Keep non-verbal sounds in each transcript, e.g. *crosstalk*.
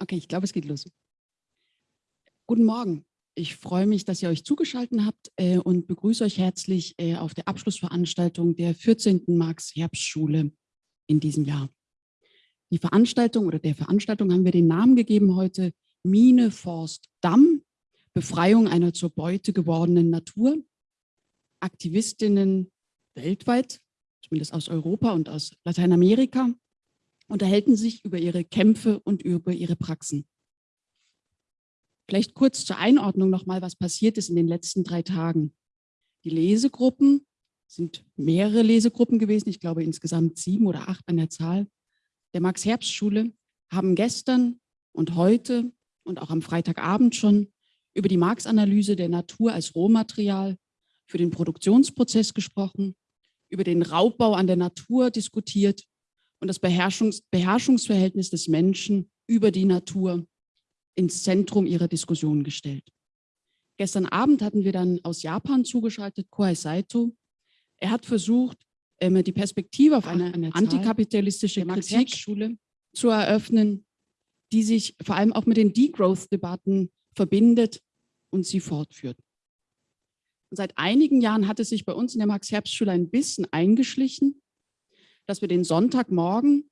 Okay, ich glaube, es geht los. Guten Morgen. Ich freue mich, dass ihr euch zugeschaltet habt äh, und begrüße euch herzlich äh, auf der Abschlussveranstaltung der 14. Marx-Herbstschule in diesem Jahr. Die Veranstaltung oder der Veranstaltung haben wir den Namen gegeben heute Mine, Forst, Damm, Befreiung einer zur Beute gewordenen Natur. Aktivistinnen weltweit, zumindest aus Europa und aus Lateinamerika, unterhalten sich über ihre Kämpfe und über ihre Praxen. Vielleicht kurz zur Einordnung nochmal, was passiert ist in den letzten drei Tagen. Die Lesegruppen sind mehrere Lesegruppen gewesen, ich glaube insgesamt sieben oder acht an der Zahl, der Max-Herbst-Schule haben gestern und heute und auch am Freitagabend schon über die Marx-Analyse der Natur als Rohmaterial für den Produktionsprozess gesprochen, über den Raubbau an der Natur diskutiert und das Beherrschungs Beherrschungsverhältnis des Menschen über die Natur ins Zentrum ihrer Diskussion gestellt. Gestern Abend hatten wir dann aus Japan zugeschaltet Kohei Saito. Er hat versucht, ähm, die Perspektive auf eine, eine antikapitalistische Kritik zu eröffnen, die sich vor allem auch mit den Degrowth-Debatten verbindet und sie fortführt. Und seit einigen Jahren hat es sich bei uns in der Max-Herbst-Schule ein bisschen eingeschlichen, dass wir den Sonntagmorgen,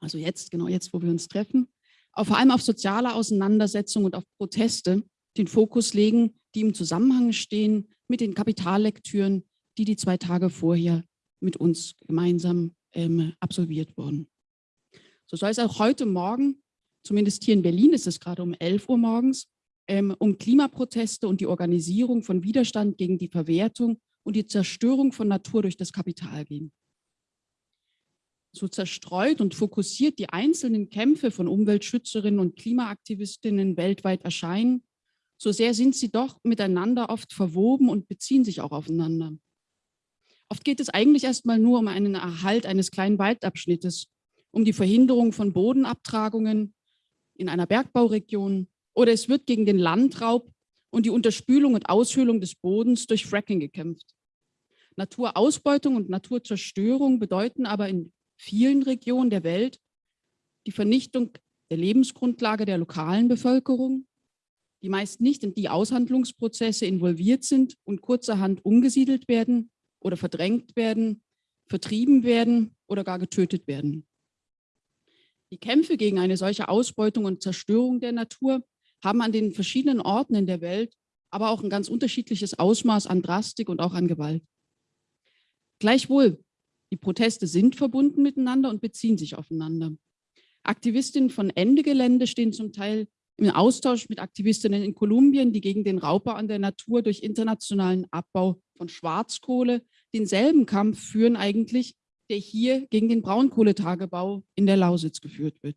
also jetzt, genau jetzt, wo wir uns treffen, auch vor allem auf soziale Auseinandersetzungen und auf Proteste den Fokus legen, die im Zusammenhang stehen mit den Kapitallektüren, die die zwei Tage vorher mit uns gemeinsam ähm, absolviert wurden. So soll es auch heute Morgen, zumindest hier in Berlin ist es gerade um 11 Uhr morgens, ähm, um Klimaproteste und die Organisierung von Widerstand gegen die Verwertung und die Zerstörung von Natur durch das Kapital gehen so zerstreut und fokussiert die einzelnen Kämpfe von Umweltschützerinnen und Klimaaktivistinnen weltweit erscheinen, so sehr sind sie doch miteinander oft verwoben und beziehen sich auch aufeinander. Oft geht es eigentlich erstmal nur um einen Erhalt eines kleinen Waldabschnittes, um die Verhinderung von Bodenabtragungen in einer Bergbauregion oder es wird gegen den Landraub und die Unterspülung und Aushöhlung des Bodens durch Fracking gekämpft. Naturausbeutung und Naturzerstörung bedeuten aber in vielen Regionen der Welt die Vernichtung der Lebensgrundlage der lokalen Bevölkerung, die meist nicht in die Aushandlungsprozesse involviert sind und kurzerhand umgesiedelt werden oder verdrängt werden, vertrieben werden oder gar getötet werden. Die Kämpfe gegen eine solche Ausbeutung und Zerstörung der Natur haben an den verschiedenen Orten in der Welt aber auch ein ganz unterschiedliches Ausmaß an Drastik und auch an Gewalt. Gleichwohl die Proteste sind verbunden miteinander und beziehen sich aufeinander. Aktivistinnen von Ende Gelände stehen zum Teil im Austausch mit Aktivistinnen in Kolumbien, die gegen den Raubbau an der Natur durch internationalen Abbau von Schwarzkohle denselben Kampf führen eigentlich, der hier gegen den Braunkohletagebau in der Lausitz geführt wird.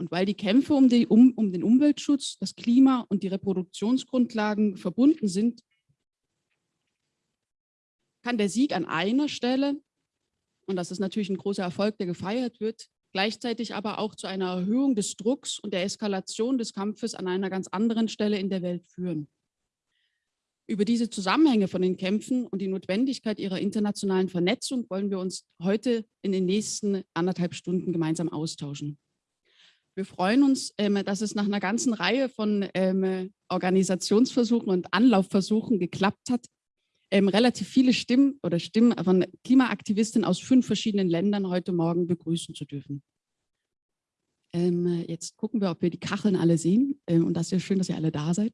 Und weil die Kämpfe um, die, um, um den Umweltschutz, das Klima und die Reproduktionsgrundlagen verbunden sind, kann der Sieg an einer Stelle und das ist natürlich ein großer Erfolg, der gefeiert wird, gleichzeitig aber auch zu einer Erhöhung des Drucks und der Eskalation des Kampfes an einer ganz anderen Stelle in der Welt führen. Über diese Zusammenhänge von den Kämpfen und die Notwendigkeit ihrer internationalen Vernetzung wollen wir uns heute in den nächsten anderthalb Stunden gemeinsam austauschen. Wir freuen uns, ähm, dass es nach einer ganzen Reihe von ähm, Organisationsversuchen und Anlaufversuchen geklappt hat, ähm, relativ viele Stimmen oder Stimmen von Klimaaktivistinnen aus fünf verschiedenen Ländern heute Morgen begrüßen zu dürfen. Ähm, jetzt gucken wir, ob wir die Kacheln alle sehen. Ähm, und das ist ja schön, dass ihr alle da seid.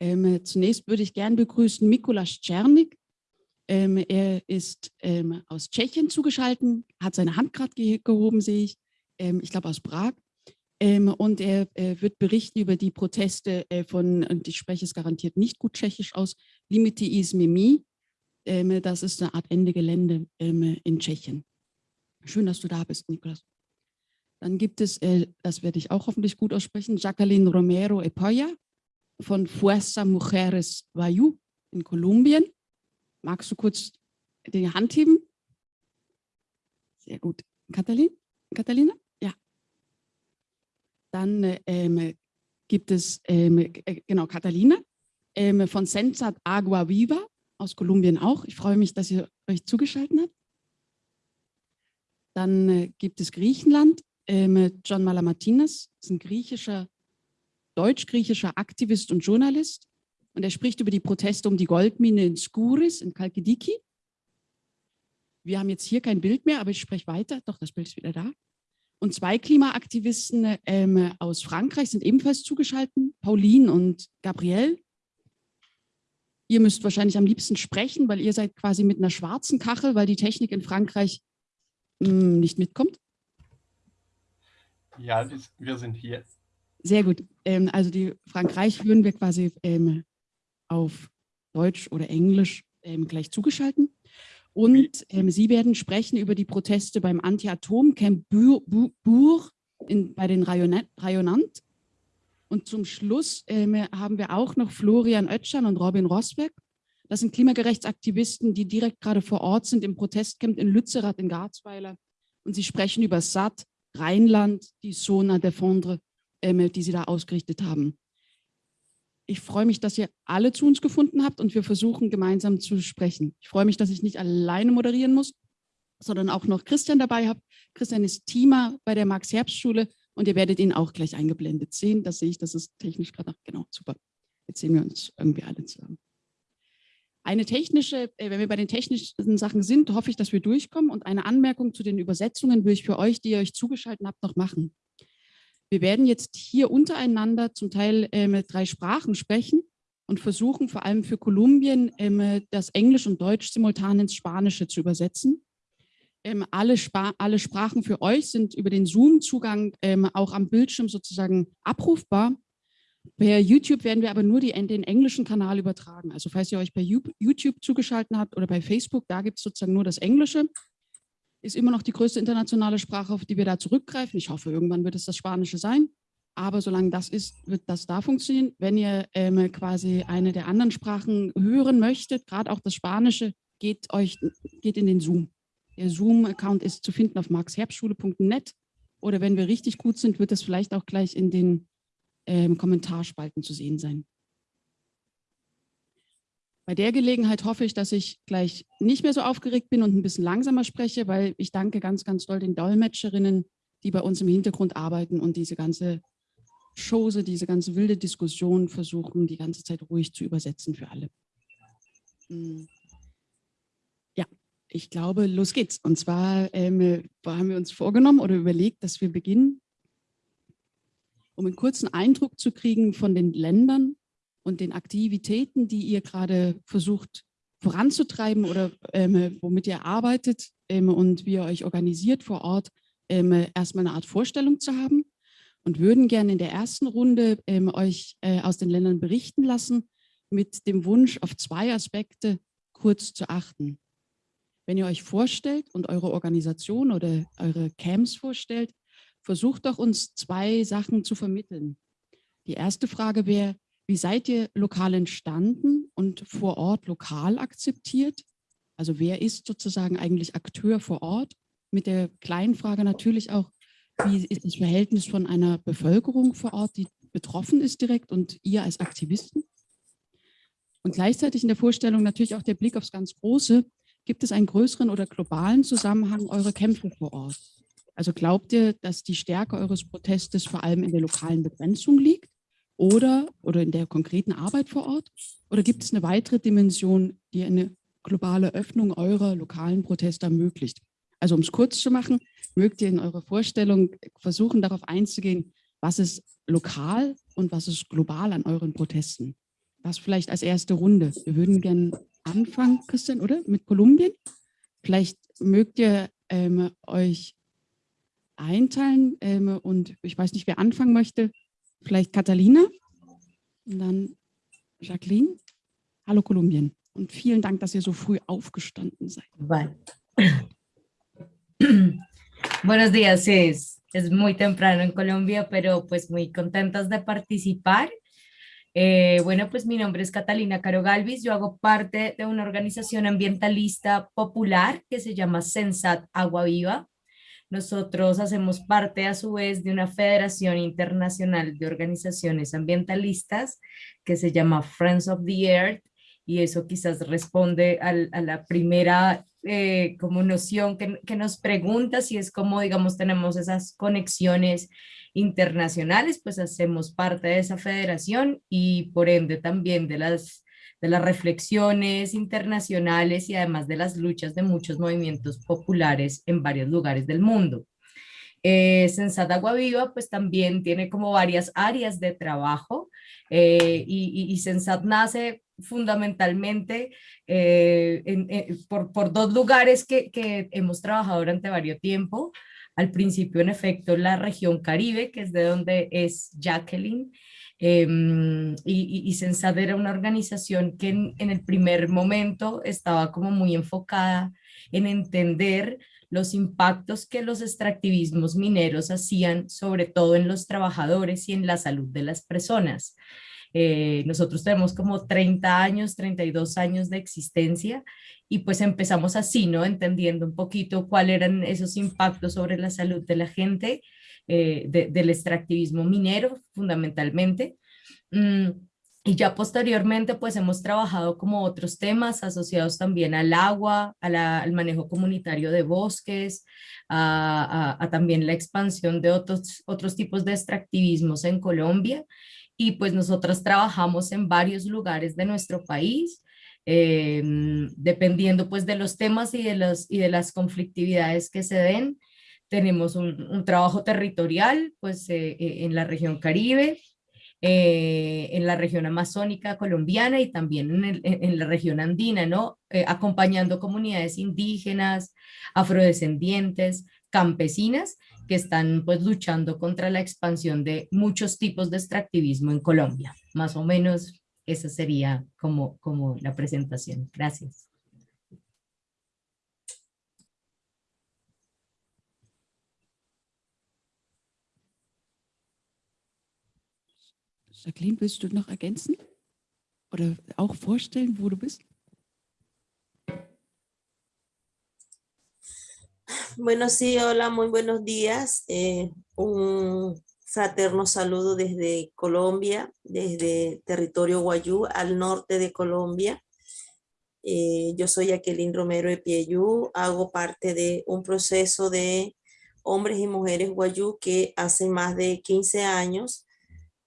Ähm, zunächst würde ich gern begrüßen Mikuláš Czernik. Ähm, er ist ähm, aus Tschechien zugeschaltet, hat seine Hand gerade ge gehoben, sehe ich. ich glaube aus Prag. und er äh, wird berichten über die Proteste äh, von, und ich spreche es garantiert nicht gut tschechisch aus, Limiti is Mimi. Ähm, das ist eine Art Ende Gelände ähm, in Tschechien. Schön, dass du da bist, Niklas. Dann gibt es, äh, das werde ich auch hoffentlich gut aussprechen, Jacqueline Romero Epoya von Fuerza Mujeres Vayu in Kolumbien. Magst du kurz die Hand heben? Sehr gut. Katalin? Catalina? Ja. Dann ähm, gibt es, ähm, äh, genau, Catalina ähm, von Sensat Agua Viva aus Kolumbien auch. Ich freue mich, dass ihr euch zugeschaltet habt. Dann äh, gibt es Griechenland ähm, John Malamartinez, ist ein griechischer, deutsch-griechischer Aktivist und Journalist. Und er spricht über die Proteste um die Goldmine in Skouris in Kalkidiki. Wir haben jetzt hier kein Bild mehr, aber ich spreche weiter. Doch, das Bild ist wieder da. Und zwei Klimaaktivisten ähm, aus Frankreich sind ebenfalls zugeschaltet, Pauline und Gabrielle. Ihr müsst wahrscheinlich am liebsten sprechen, weil ihr seid quasi mit einer schwarzen Kachel, weil die Technik in Frankreich mh, hm, nicht mitkommt. Ja, wir sind hier. Sehr gut. Ähm, also die Frankreich würden wir quasi ähm, auf Deutsch oder Englisch ähm, gleich zugeschalten. Und ähm, Sie werden sprechen über die Proteste beim Anti-Atom-Camp Bourg bei den Rayonant. Und zum Schluss ähm, haben wir auch noch Florian Oetschan und Robin Rosberg. Das sind Klimagerechtsaktivisten, die direkt gerade vor Ort sind im Protestcamp in Lützerath in Garzweiler. Und sie sprechen über SAT, Rheinland, die Zona Defendre, ähm, die sie da ausgerichtet haben. Ich freue mich, dass ihr alle zu uns gefunden habt und wir versuchen gemeinsam zu sprechen. Ich freue mich, dass ich nicht alleine moderieren muss, sondern auch noch Christian dabei habe. Christian ist Teamer bei der Max-Herbst-Schule und ihr werdet ihn auch gleich eingeblendet sehen. Das sehe ich, das ist technisch gerade, genau, super. Jetzt sehen wir uns irgendwie alle zusammen. Eine technische, äh, wenn wir bei den technischen Sachen sind, hoffe ich, dass wir durchkommen und eine Anmerkung zu den Übersetzungen will ich für euch, die ihr euch zugeschaltet habt, noch machen. Wir werden jetzt hier untereinander zum Teil äh, mit drei Sprachen sprechen und versuchen vor allem für Kolumbien äh, das Englisch und Deutsch simultan ins Spanische zu übersetzen. Ähm, alle, alle Sprachen für euch sind über den Zoom-Zugang ähm, auch am Bildschirm sozusagen abrufbar. Per YouTube werden wir aber nur die, den englischen Kanal übertragen. Also falls ihr euch bei YouTube zugeschaltet habt oder bei Facebook, da gibt es sozusagen nur das Englische ist immer noch die größte internationale Sprache, auf die wir da zurückgreifen. Ich hoffe, irgendwann wird es das Spanische sein. Aber solange das ist, wird das da funktionieren. Wenn ihr ähm, quasi eine der anderen Sprachen hören möchtet, gerade auch das Spanische, geht, euch, geht in den Zoom. Der Zoom-Account ist zu finden auf marxherbstschule.net oder wenn wir richtig gut sind, wird es vielleicht auch gleich in den ähm, Kommentarspalten zu sehen sein. Bei der Gelegenheit hoffe ich, dass ich gleich nicht mehr so aufgeregt bin und ein bisschen langsamer spreche, weil ich danke ganz, ganz doll den Dolmetscherinnen, die bei uns im Hintergrund arbeiten und diese ganze Chose, diese ganze wilde Diskussion versuchen, die ganze Zeit ruhig zu übersetzen für alle. Hm. Ich glaube, los geht's. Und zwar ähm, haben wir uns vorgenommen oder überlegt, dass wir beginnen, um einen kurzen Eindruck zu kriegen von den Ländern, und den Aktivitäten, die ihr gerade versucht voranzutreiben oder ähm, womit ihr arbeitet ähm, und wie ihr euch organisiert vor Ort, ähm, erstmal eine Art Vorstellung zu haben und würden gerne in der ersten Runde ähm, euch äh, aus den Ländern berichten lassen mit dem Wunsch, auf zwei Aspekte kurz zu achten. Wenn ihr euch vorstellt und eure Organisation oder eure Camps vorstellt, versucht doch uns zwei Sachen zu vermitteln. Die erste Frage wäre, wie seid ihr lokal entstanden und vor Ort lokal akzeptiert? Also wer ist sozusagen eigentlich Akteur vor Ort? Mit der kleinen Frage natürlich auch, wie ist das Verhältnis von einer Bevölkerung vor Ort, die betroffen ist direkt und ihr als Aktivisten? Und gleichzeitig in der Vorstellung natürlich auch der Blick aufs ganz Große. Gibt es einen größeren oder globalen Zusammenhang eurer Kämpfe vor Ort? Also glaubt ihr, dass die Stärke eures Protestes vor allem in der lokalen Begrenzung liegt? oder, oder in der konkreten Arbeit vor Ort? Oder gibt es eine weitere Dimension, die eine globale Öffnung eurer lokalen Proteste ermöglicht? Also um es kurz zu machen, mögt ihr in eurer Vorstellung versuchen, darauf einzugehen, was ist lokal und was ist global an euren Protesten? Das vielleicht als erste Runde. Wir würden gerne anfangen, Christian, oder? Mit Kolumbien. Vielleicht mögt ihr ähm, euch einteilen ähm, und ich weiß nicht, wer anfangen möchte. Vielleicht Catalina und dann Jacqueline. Hallo Kolumbien und vielen Dank, dass ihr so früh aufgestanden seid. *clears throat* Buenos días, es, es muy temprano en Colombia, pero pues muy contentas de participar. Eh, bueno, pues mi nombre es Catalina Caro Galvis, yo hago parte de una organización ambientalista popular que se llama Sensat Agua Viva. Nosotros hacemos parte a su vez de una federación internacional de organizaciones ambientalistas que se llama Friends of the Earth y eso quizás responde a la primera eh, como noción que, que nos pregunta si es como, digamos, tenemos esas conexiones internacionales, pues hacemos parte de esa federación y por ende también de las, de las reflexiones internacionales y además de las luchas de muchos movimientos populares en varios lugares del mundo. Eh, Sensat Agua Viva pues también tiene como varias áreas de trabajo eh, y, y, Sensat nace fundamentalmente eh, por, por, dos lugares que, que, hemos trabajado durante varios tiempo. Al principio, en efecto, la región Caribe, que es de donde es Jacqueline, em, y, y, Sensat era una organización que en, en el primer momento estaba como muy enfocada en entender los impactos que los extractivismos mineros hacían, sobre todo en los trabajadores y en la salud de las personas. Eh, nosotros tenemos como 30 años, 32 años de existencia y pues empezamos así, ¿no? Entendiendo un poquito cuáles eran esos impactos sobre la salud de la gente, eh, del extractivismo minero fundamentalmente. Mm, y ya posteriormente pues hemos trabajado como otros temas asociados también al agua, al manejo comunitario de bosques, a, a, también la expansión de otros, otros tipos de extractivismos en Colombia. Y pues nosotras trabajamos en varios lugares de nuestro país, eh, dependiendo pues de los temas y de, los, y de las conflictividades que se den. Tenemos un, un trabajo territorial pues eh, eh en la región Caribe, en la región amazónica colombiana y también en, en la región andina, ¿no? Acompañando comunidades indígenas, afrodescendientes, campesinas, que están pues luchando contra la expansión de muchos tipos de extractivismo en Colombia. Más o menos esa sería como, como la presentación. Gracias. Jacqueline, willst du noch ergänzen oder auch vorstellen, wo du bist? Bueno, sí, hola, muy buenos días. Eh, un fraterno saludo desde Colombia, desde territorio Guayú, al norte de Colombia. Eh, yo soy Jacqueline Romero de Pieyú, hago parte de un proceso de hombres y mujeres Guayú que hace más de 15 años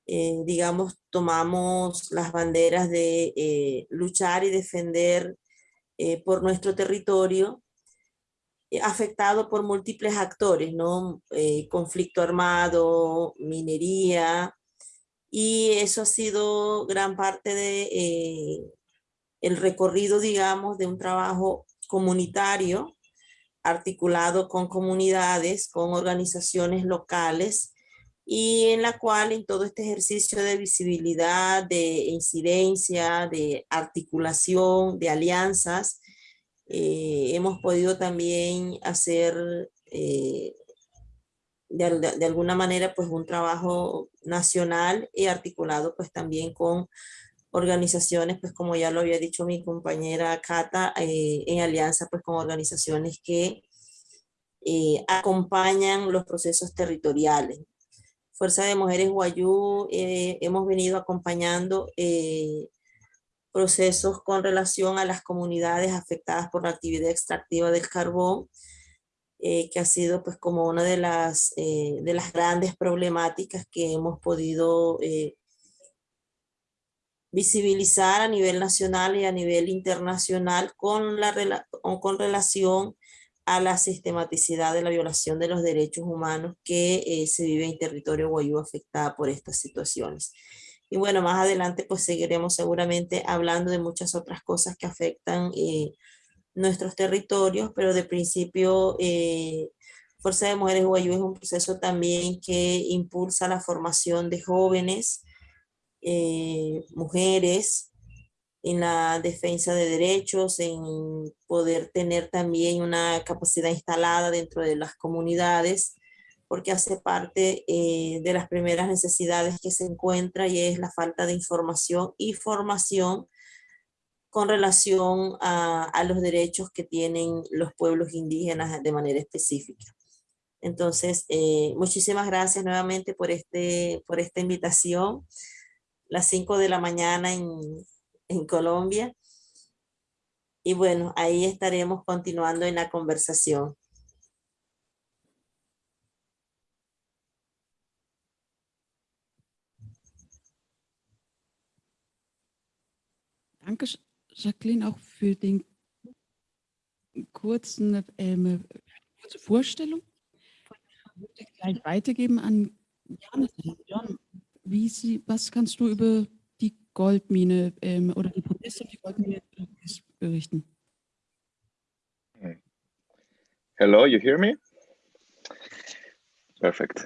eh, digamos, tomamos las banderas de luchar y defender por nuestro territorio, afectado por múltiples actores, ¿no? conflicto armado, minería, y eso ha sido gran parte de el recorrido, digamos, de un trabajo comunitario articulado con comunidades, con organizaciones locales, y en la cual en todo este ejercicio de visibilidad, de incidencia, de articulación, de alianzas, eh, hemos podido también hacer eh, de, alguna manera pues un trabajo nacional y articulado pues también con organizaciones pues como ya lo había dicho mi compañera Cata, eh, en alianza pues con organizaciones que acompañan los procesos territoriales. Fuerza de Mujeres Guayú eh, hemos venido acompañando eh, procesos con relación a las comunidades afectadas por la actividad extractiva del carbón, eh, que ha sido pues como una de las, de las grandes problemáticas que hemos podido visibilizar a nivel nacional y a nivel internacional con, la, con relación a la sistematicidad de la violación de los derechos humanos que eh, se vive en territorio guayú afectada por estas situaciones. Y bueno, más adelante pues seguiremos seguramente hablando de muchas otras cosas que afectan eh, nuestros territorios, pero de principio eh, Fuerza de Mujeres Guayú es un proceso también que impulsa la formación de jóvenes, mujeres, en la defensa de derechos, en poder tener también una capacidad instalada dentro de las comunidades, porque hace parte eh, de las primeras necesidades que se encuentra y es la falta de información y formación con relación a, los derechos que tienen los pueblos indígenas de manera específica. Entonces, eh, muchísimas gracias nuevamente por, este, por esta invitación. Las 5 de la mañana en, en Colombia. Y bueno, ahí estaremos continuando en la conversación. Danke, Jacqueline, auch für den kurzen, ähm, kurze Vorstellung. Ich würde gleich weitergeben an Jonathan. John, wie Sie, was kannst du über die Goldmine ähm, oder die Proteste auf die Goldmine berichten? Hello, you hear me? Perfect.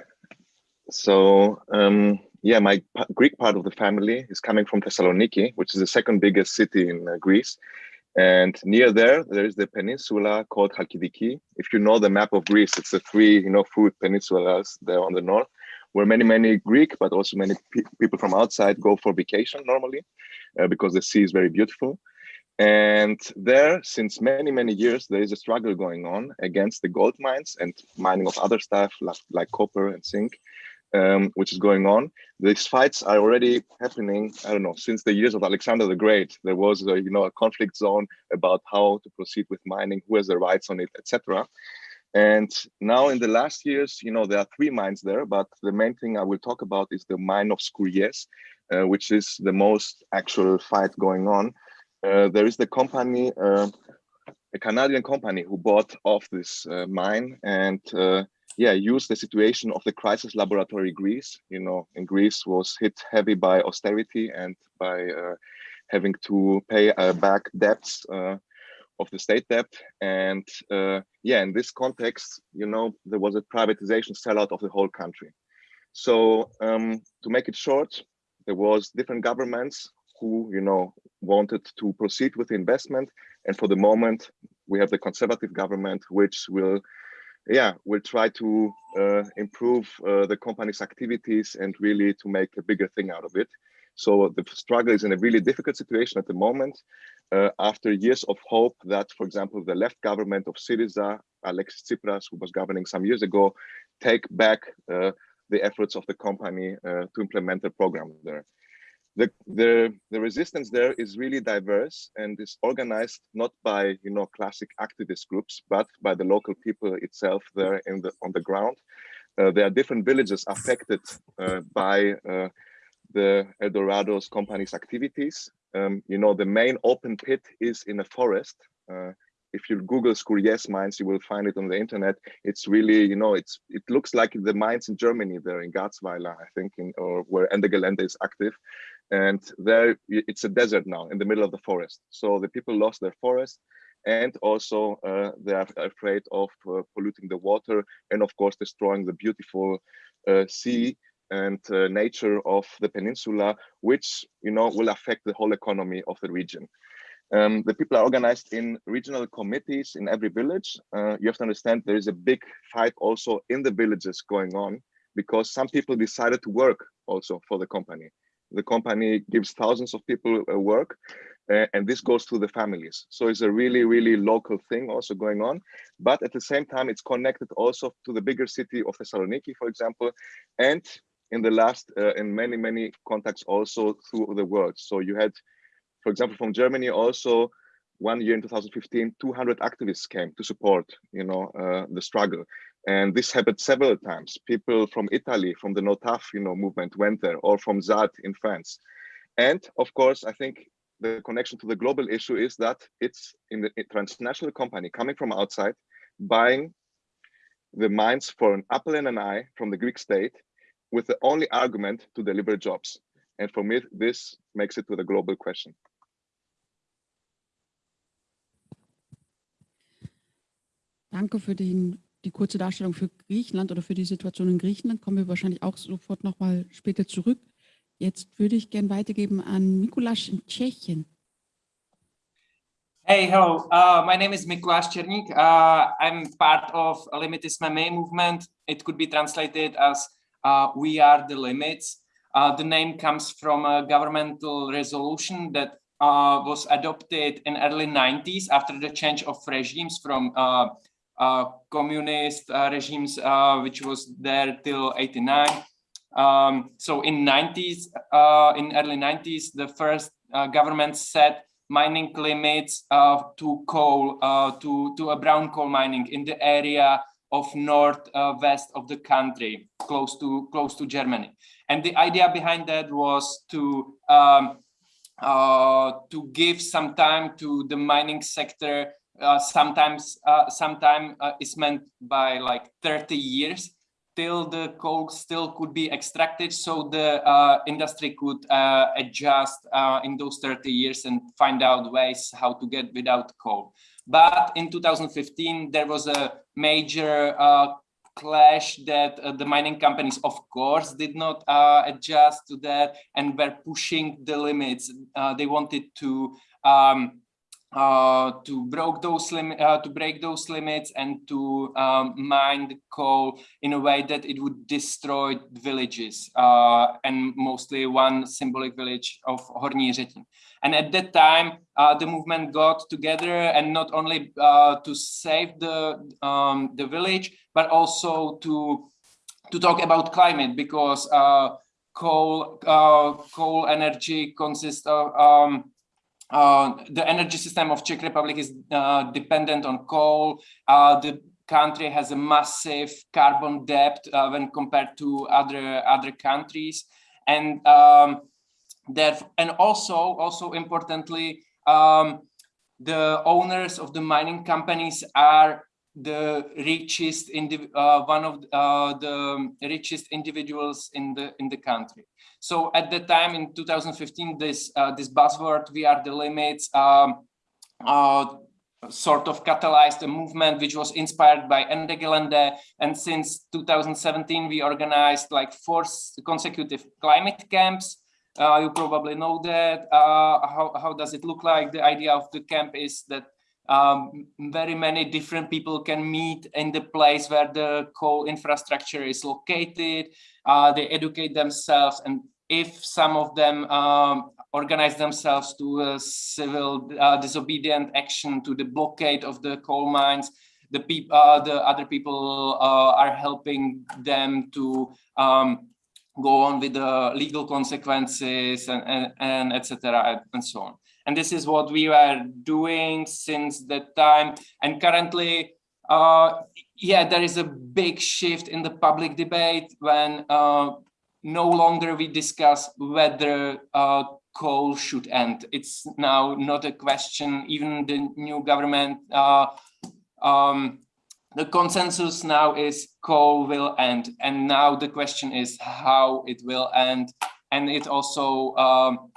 So, um, yeah, my Greek part of the family is coming from Thessaloniki, which is the second biggest city in uh, Greece. And near there, there is the peninsula called Halkidiki. If you know the map of Greece, it's the three, you know, food peninsulas there on the north, where many, many Greek, but also many pe- people from outside go for vacation normally, uh, because the sea is very beautiful. And there, since many, many years, there is a struggle going on against the gold mines and mining of other stuff like, like copper and zinc um, which is going on. These fights are already happening. I don't know since the years of Alexander the Great. There was a, you know a conflict zone about how to proceed with mining, who has the rights on it, etc. And now in the last years, you know, there are three mines there, but the main thing I will talk about is the mine of Skouries, uh, which is the most actual fight going on. Uh, there is the company, uh, a Canadian company who bought off this uh, mine and uh, yeah, used the situation of the crisis laboratory Greece. You know, in Greece was hit heavy by austerity and by uh, having to pay uh, back debts uh, of the state debt. And uh, yeah, in this context, you know, there was a privatization sellout of the whole country. So um, to make it short, there was different governments who, you know, wanted to proceed with the investment. And for the moment, we have the conservative government, which will yeah, we'll try to uh, improve uh, the company's activities and really to make a bigger thing out of it. So the struggle is in a really difficult situation at the moment. Uh, after years of hope that, for example, the left government of Syriza, Alexis Tsipras, who was governing some years ago, take back uh, the efforts of the company uh, to implement the program there the, the, the resistance there is really diverse and is organized not by you know classic activist groups but by the local people itself there in the on the ground. Uh, there are different villages affected uh, by uh, the Eldorado's company's activities. Um, you know the main open pit is in a forest. Uh, if you Google Skouries mines, you will find it on the internet. It's really, you know, it's it looks like the mines in Germany there in Garzweiler, I think, in, or where Ende Gelände is active and there it's a desert now in the middle of the forest. So the people lost their forest and also uh, they are afraid of uh, polluting the water and of course destroying the beautiful uh, sea and uh, nature of the peninsula which you know will affect the whole economy of the region. Um, the people are organized in regional committees in every village. Uh, you have to understand there is a big fight also in the villages going on because some people decided to work also for the company the company gives thousands of people uh, work uh, and this goes to the families. So it's a really really local thing also going on. But at the same time it's connected also to the bigger city of thessaloniki for example and in the last uh, in many many contacts also through the world. So you had for example from germany also one year in 2015 200 activists came to support you know uh, the struggle and this happened several times. People from Italy, from the Notaf, you know, movement went there, or from ZAD in France. And of course, I think the connection to the global issue is that it's in the transnational company coming from outside, buying the mines for an apple and an eye from the Greek state, with the only argument to deliver jobs. And for me, this makes it to the global question. Danke für den die kurze Darstellung für Griechenland oder für die Situation in Griechenland kommen wir wahrscheinlich auch sofort nochmal später zurück. Jetzt würde ich gerne weitergeben an Mikuláš in Tschechien. Hey, hello. Uh, my name is Mikuláš Černík. Uh, I'm part of Limit is my main movement. It could be translated as uh, We Are the Limits. Uh, the name comes from a governmental resolution that uh, was adopted in early 90s after the change of regimes from uh, communist uh, regimes, uh, which was there till 89. Um, so in 90s, in early 90s, the first government said mining limits uh, to coal, uh, to, to a brown coal mining in the area of north uh, west of the country, close to close to Germany. And the idea behind that was to um, uh, to give some time to the mining sector. Uh, sometimes, uh, sometime uh, is meant by like 30 years till the coal still could be extracted so the uh, industry could uh, adjust uh, in those 30 years and find out ways how to get without coal. But in 2015, there was a major uh, clash that uh, the mining companies, of course, did not uh, adjust to that and were pushing the limits. they wanted to um, uh, to break those limit uh, to break those limits and to um, mine the coal in a way that it would destroy villages uh, and mostly one symbolic village of Horní Řetín. And at that time, uh, the movement got together and not only uh, to save the um, the village, but also to to talk about climate because coal coal energy consists of um, uh, the energy system of Czech Republic is uh, dependent on coal. Uh, the country has a massive carbon debt uh, when compared to other other countries, and um, that and also also importantly, um, the owners of the mining companies are the richest uh, one of uh, the richest individuals in the in the country. So at the time in 2015 this uh, this buzzword we are the limits um, uh, sort of catalyzed a movement which was inspired by Ende Gelände and since 2017 we organized like four consecutive climate camps. Uh, you probably know that. Uh, how, how does it look like? The idea of the camp is that um, very many different people can meet in the place where the coal infrastructure is located. Uh, they educate themselves and if some of them um, organize themselves to a civil uh, disobedient action to the blockade of the coal mines, the, people, uh, the other people uh, are helping them to um, go on with the legal consequences and, and, and etc. and so on. And this is what we were doing since that time. And currently, uh, yeah, there is a big shift in the public debate when uh, no longer we discuss whether uh, coal should end. It's now not a question, even the new government, uh, um, the consensus now is coal will end. And now the question is how it will end. And it also um,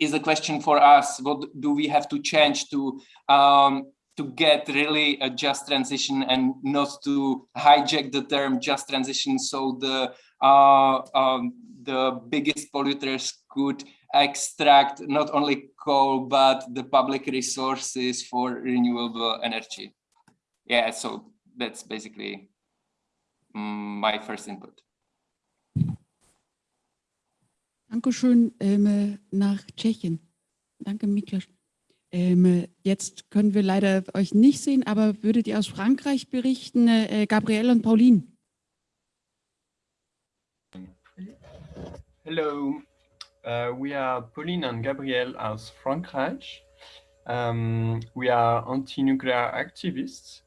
is a question for us. What do we have to change to um, to get really a just transition and not to hijack the term just transition so the uh, um, the biggest polluters could extract not only coal but the public resources for renewable energy yeah so that's basically mm, my first input Dankeschön ähm, nach Tschechien. Danke, Miklos. Ähm, jetzt können wir leider euch nicht sehen, aber würdet ihr aus Frankreich berichten, äh, Gabrielle und Pauline? Hello, uh, we are Pauline and Gabrielle aus Frankreich. Um, we are anti-nuclear activists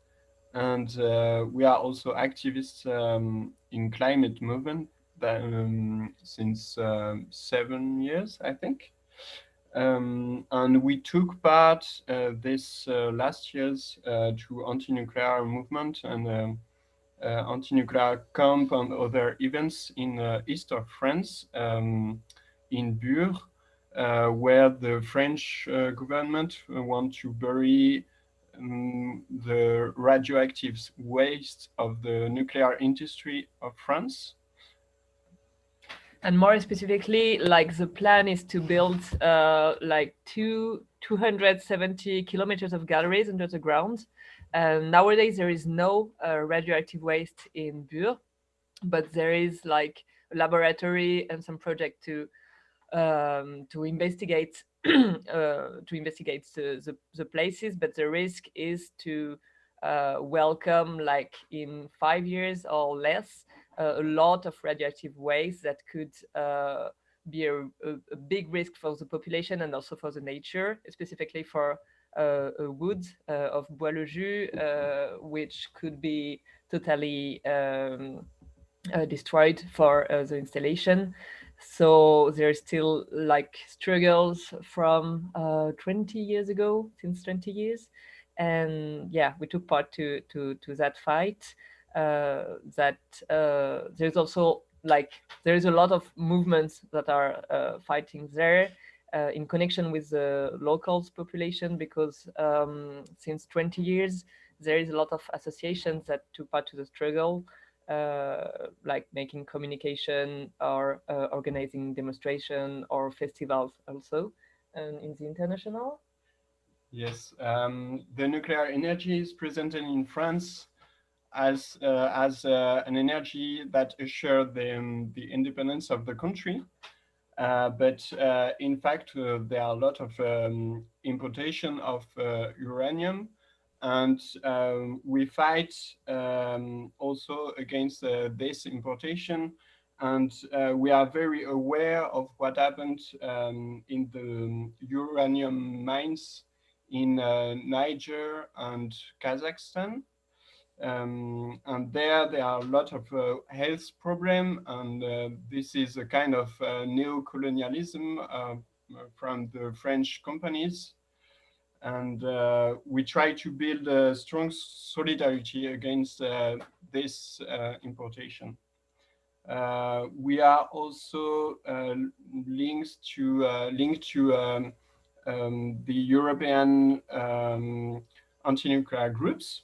and uh, we are also activists um, in climate movement um, since uh, seven years, I think. Um, and we took part uh, this uh, last year's uh, to anti-nuclear movement and um, uh, anti-nuclear camp and other events in uh, east of France, um, in Bure, where the French government want to bury um, the radioactive waste of the nuclear industry of France and more specifically, like the plan is to build uh, like two 270 kilometers of galleries under the ground. And nowadays there is no uh, radioactive waste in Bure, but there is like a laboratory and some project to um, to investigate *clears throat* uh, to investigate the, the, the, places. But the risk is to uh, welcome like in five years or less a lot of radioactive waste that could uh, be a, a, big risk for the population and also for the nature, specifically for uh, a wood uh, of Bois le Jus, uh, which could be totally um, destroyed for the installation. So there's still like struggles from uh, 20 years ago, since 20 years. And yeah, we took part to, to, to that fight. That there's also like there's a lot of movements that are uh, fighting there uh, in connection with the locals population because um, since 20 years there is a lot of associations that took part to the struggle uh, like making communication or uh, organizing demonstration or festivals also um, in the international. Yes um, the nuclear energy is presented in france as uh, as uh, an energy that assured the, um, the independence of the country. Uh, but uh, in fact, uh, there are a lot of um, importation of uh, uranium and um, we fight um, also against this importation and we are very aware of what happened um, in the um, uranium mines in Niger and Kazakhstan. Um, and there, there are a lot of uh, health problem, and uh, this is a kind of uh, neo-colonialism uh, from the French companies. And uh, we try to build a strong solidarity against uh, this importation. we are also linked to linked to um, um, the European um, anti-nuclear groups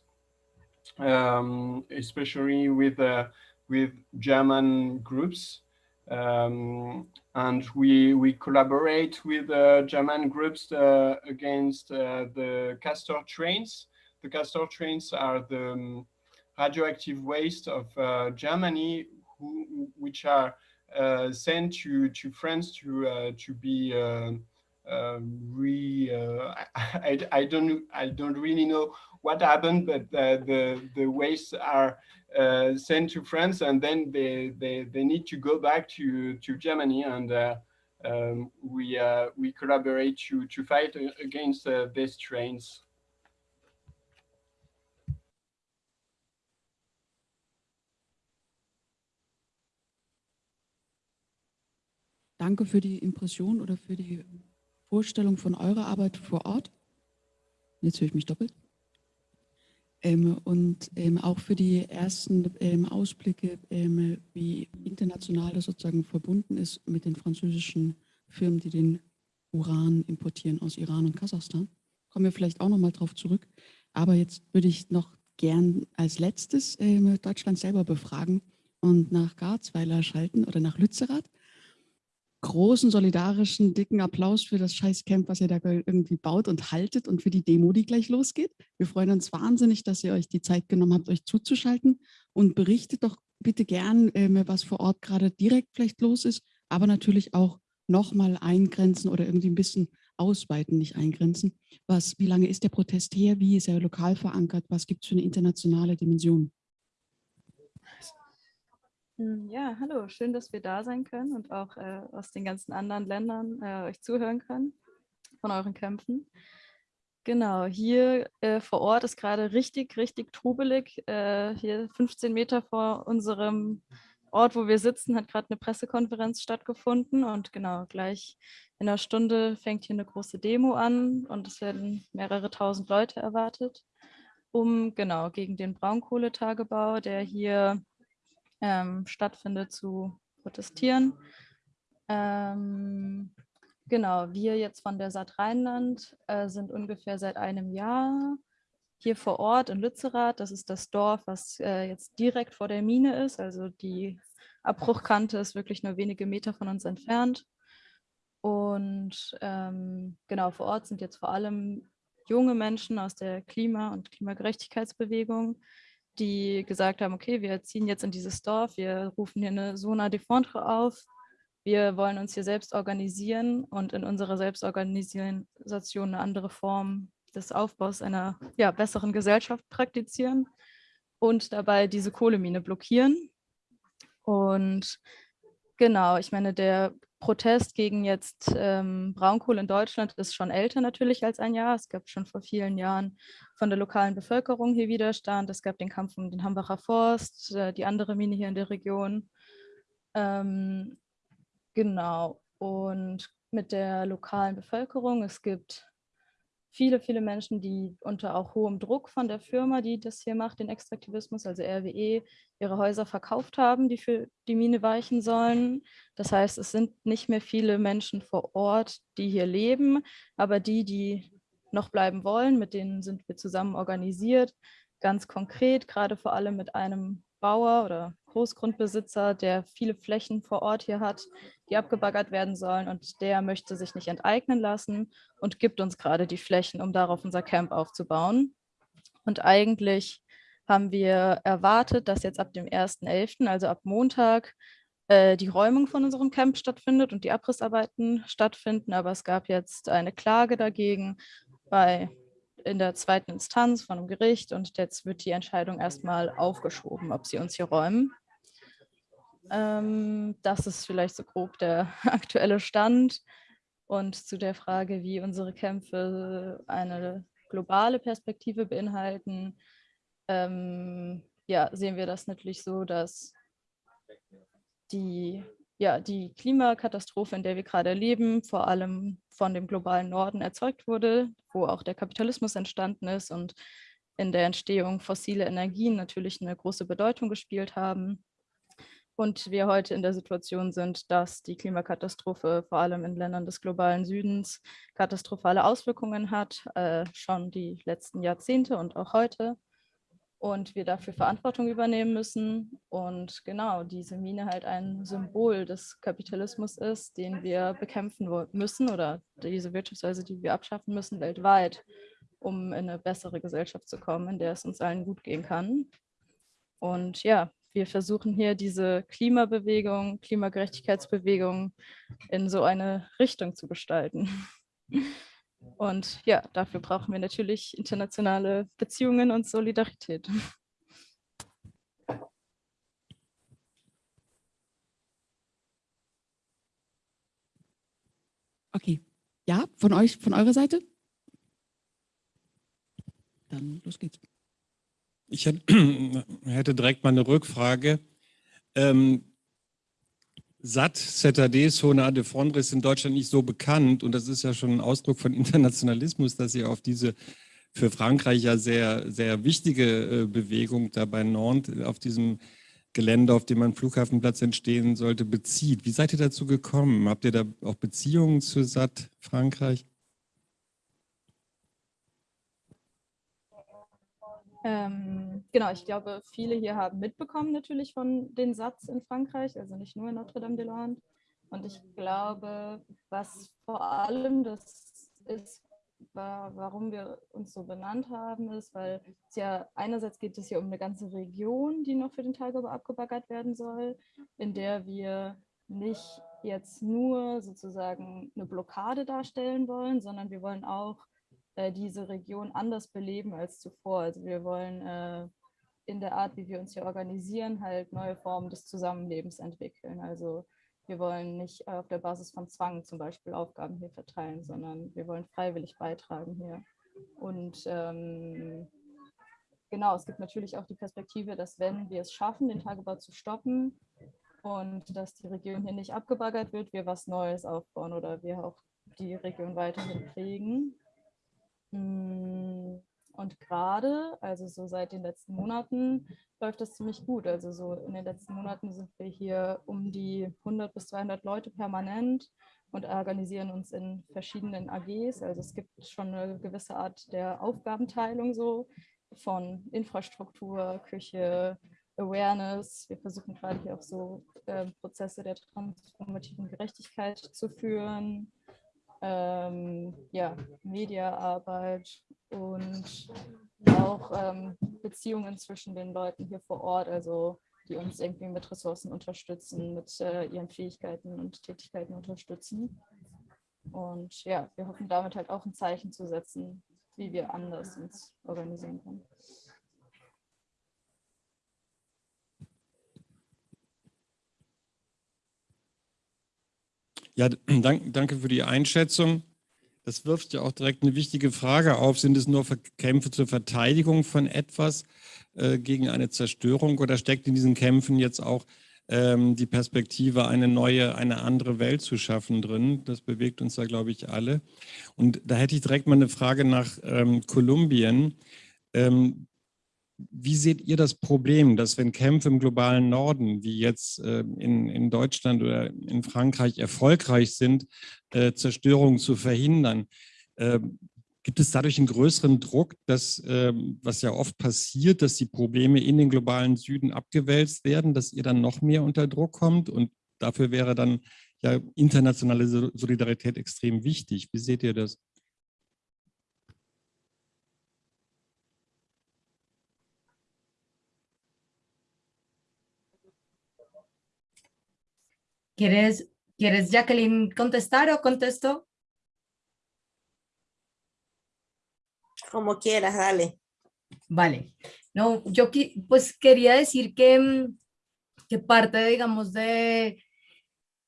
um, especially with uh, with German groups. Um, and we we collaborate with uh, German groups uh, against uh, the Castor trains. The Castor trains are the um, radioactive waste of uh, Germany, who, which are uh, sent to to France to to be re *laughs* I, I don't I don't really know what happened, but uh, the, the wastes are uh, sent to France and then they, they, they need to go back to, to Germany and uh, um, we, we collaborate to, to fight against these trains. Danke für die Impression oder für die Vorstellung von eurer Arbeit vor Ort. Jetzt höre ich mich doppelt. Ähm, und ähm, auch für die ersten ähm, Ausblicke, ähm, wie international das sozusagen verbunden ist mit den französischen Firmen, die den Uran importieren aus Iran und Kasachstan. Kommen wir vielleicht auch nochmal drauf zurück. Aber jetzt würde ich noch gern als letztes ähm, Deutschland selber befragen und nach Garzweiler schalten oder nach Lützerath großen, solidarischen, dicken Applaus für das Scheißcamp, was ihr da irgendwie baut und haltet und für die Demo, die gleich losgeht. Wir freuen uns wahnsinnig, dass ihr euch die Zeit genommen habt, euch zuzuschalten und berichtet doch bitte gern, ähm, was vor Ort gerade direkt vielleicht los ist, aber natürlich auch nochmal eingrenzen oder irgendwie ein bisschen ausweiten, nicht eingrenzen. Was, wie lange ist der Protest her? Wie ist er lokal verankert? Was gibt es für eine internationale Dimension? Hm, ja, hallo, schön, dass wir da sein können und auch äh, aus den ganzen anderen Ländern äh, euch zuhören können von euren Kämpfen. Genau, hier äh, vor Ort ist gerade richtig, richtig trubelig. Äh, hier 15 Meter vor unserem Ort, wo wir sitzen, hat gerade eine Pressekonferenz stattgefunden und genau, gleich in einer Stunde fängt hier eine große Demo an und es werden mehrere tausend Leute erwartet, um genau gegen den Braunkohletagebau, der hier ähm, stattfindet, zu protestieren. Ähm, genau, wir jetzt von der Saat Rheinland äh, sind ungefähr seit einem Jahr hier vor Ort in Lützerath. Das ist das Dorf, was äh, jetzt direkt vor der Mine ist. Also die Abbruchkante ist wirklich nur wenige Meter von uns entfernt. Und ähm, genau, vor Ort sind jetzt vor allem junge Menschen aus der Klima- und Klimagerechtigkeitsbewegung, die gesagt haben, okay, wir ziehen jetzt in dieses Dorf, wir rufen hier eine Zona de Fondre auf, wir wollen uns hier selbst organisieren und in unserer Selbstorganisation eine andere Form des Aufbaus einer ja, besseren Gesellschaft praktizieren und dabei diese Kohlemine blockieren. Und genau, ich meine, der Protest gegen jetzt ähm, Braunkohle in Deutschland ist schon älter natürlich als ein Jahr. Es gab schon vor vielen Jahren von der lokalen Bevölkerung hier Widerstand. Es gab den Kampf um den Hambacher Forst, äh, die andere Mine hier in der Region. Ähm, genau. Und mit der lokalen Bevölkerung, es gibt viele, viele Menschen, die unter auch hohem Druck von der Firma, die das hier macht, den Extraktivismus, also RWE, ihre Häuser verkauft haben, die für die Mine weichen sollen. Das heißt, es sind nicht mehr viele Menschen vor Ort, die hier leben, aber die, die noch bleiben wollen, mit denen sind wir zusammen organisiert, ganz konkret, gerade vor allem mit einem Bauer oder Großgrundbesitzer, der viele Flächen vor Ort hier hat, die abgebaggert werden sollen und der möchte sich nicht enteignen lassen und gibt uns gerade die Flächen, um darauf unser Camp aufzubauen. Und eigentlich haben wir erwartet, dass jetzt ab dem 1.11., also ab Montag, äh, die Räumung von unserem Camp stattfindet und die Abrissarbeiten stattfinden. Aber es gab jetzt eine Klage dagegen bei in der zweiten Instanz von einem Gericht und jetzt wird die Entscheidung erstmal aufgeschoben, ob sie uns hier räumen. Ähm, das ist vielleicht so grob der *laughs* aktuelle Stand. Und zu der Frage, wie unsere Kämpfe eine globale Perspektive beinhalten, ähm, ja, sehen wir das natürlich so, dass die, ja, die Klimakatastrophe, in der wir gerade leben, vor allem von dem globalen Norden erzeugt wurde, wo auch der Kapitalismus entstanden ist und in der Entstehung fossile Energien natürlich eine große Bedeutung gespielt haben und wir heute in der Situation sind, dass die Klimakatastrophe vor allem in Ländern des globalen Südens katastrophale Auswirkungen hat, äh, schon die letzten Jahrzehnte und auch heute. Und wir dafür Verantwortung übernehmen müssen. Und genau, diese Mine halt ein Symbol des Kapitalismus ist, den wir bekämpfen müssen oder diese Wirtschaftsweise, die wir abschaffen müssen weltweit, um in eine bessere Gesellschaft zu kommen, in der es uns allen gut gehen kann. Und ja, wir versuchen hier diese Klimabewegung, Klimagerechtigkeitsbewegung in so eine Richtung zu gestalten. *laughs* Und ja, dafür brauchen wir natürlich internationale Beziehungen und Solidarität. Okay. Ja, von euch, von eurer Seite? Dann los geht's. Ich hätte *clears throat* direkt mal eine Rückfrage. Ähm, SAT, ZAD, Zone de Fondre ist in Deutschland nicht so bekannt und das ist ja schon ein Ausdruck von *laughs* Internationalismus, dass ihr auf diese für Frankreich ja sehr, sehr wichtige äh, Bewegung da bei Nantes auf diesem Gelände, auf dem ein Flughafenplatz entstehen sollte, bezieht. Wie seid ihr dazu gekommen? Habt ihr da auch Beziehungen zu SAT Frankreich? Ähm, genau, ich glaube, viele hier haben mitbekommen natürlich von den Satz in Frankreich, also nicht nur in Notre-Dame-de-Lande. Und ich glaube, was vor allem das ist, warum wir uns so benannt haben, ist, weil es ja einerseits geht es hier um eine ganze Region, die noch für den Tagebau abgebaggert werden soll, in der wir nicht jetzt nur sozusagen eine Blockade darstellen wollen, sondern wir wollen auch äh, diese Region anders beleben als zuvor. Also wir wollen äh, in der Art, wie wir uns hier organisieren, halt neue Formen des Zusammenlebens entwickeln. Also wir wollen nicht auf der Basis von Zwang zum Beispiel Aufgaben hier verteilen, sondern wir wollen freiwillig beitragen hier. Und ähm, genau, es gibt natürlich auch die Perspektive, dass wenn wir es schaffen, den Tagebau zu stoppen und dass die Region hier nicht abgebaggert wird, wir was Neues aufbauen oder wir auch die Region weiterhin pflegen. Mm, und gerade, also so seit den letzten Monaten, läuft das ziemlich gut. Also so in den letzten Monaten sind wir hier um die 100 bis 200 Leute permanent und organisieren uns in verschiedenen AGs. Also es gibt schon eine gewisse Art der Aufgabenteilung so von Infrastruktur, Küche, Awareness. Wir versuchen gerade hier auch so äh, Prozesse der transformativen Gerechtigkeit zu führen ähm, ja, Mediaarbeit und auch ähm, Beziehungen zwischen den Leuten hier vor Ort, also die uns irgendwie mit Ressourcen unterstützen, mit äh, ihren Fähigkeiten und Tätigkeiten unterstützen. Und ja, wir hoffen damit halt auch ein Zeichen zu setzen, wie wir anders uns organisieren können. Ja, *clears throat* dank, danke für die Einschätzung. Das wirft ja auch direkt eine wichtige Frage auf. Sind es nur Kämpfe zur Verteidigung von etwas äh, gegen eine Zerstörung oder steckt in diesen Kämpfen jetzt auch ähm, die Perspektive, eine neue, eine andere Welt zu schaffen drin? Das bewegt uns da, glaube ich, alle. Und da hätte ich direkt mal eine Frage nach ähm, Kolumbien. Ähm, wie seht ihr das Problem, dass wenn Kämpfe im globalen Norden, wie jetzt äh, in, in Deutschland oder in Frankreich, erfolgreich sind, äh, Zerstörung zu verhindern, äh, gibt es dadurch einen größeren Druck, dass, ähm, was ja oft passiert, dass die Probleme in den globalen Süden abgewälzt werden, dass ihr dann noch mehr unter Druck kommt und dafür wäre dann ja internationale Solidarität extrem wichtig. Wie seht ihr das? ¿Quieres, ¿Quieres, Jacqueline, contestar o contesto? Como quieras, dale. Vale. No, yo pues quería decir que, mm, que parte, digamos, de,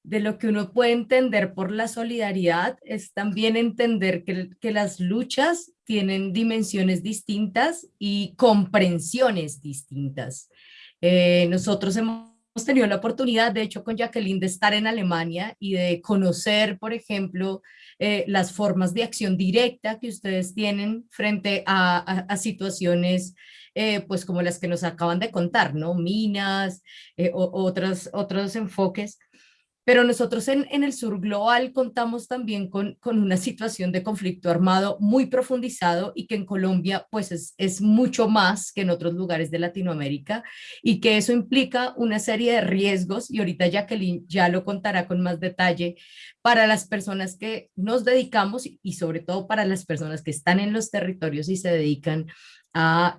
de lo que uno puede entender por la solidaridad es también entender que, que las luchas tienen dimensiones distintas y comprensiones distintas. Eh, nosotros hemos hemos tenido la oportunidad, de hecho, con Jacqueline, de estar en Alemania y de conocer, por ejemplo, eh, las formas de acción directa que ustedes tienen frente a, situaciones eh, pues como las que nos acaban de contar, ¿no? Minas, eh, o, otros, otros enfoques. Pero nosotros en, el sur global contamos también con, con, una situación de conflicto armado muy profundizado y que en Colombia pues es, es, mucho más que en otros lugares de Latinoamérica y que eso implica una serie de riesgos y ahorita Jacqueline ya lo contará con más detalle para las personas que nos dedicamos y sobre todo para las personas que están en los territorios y se dedican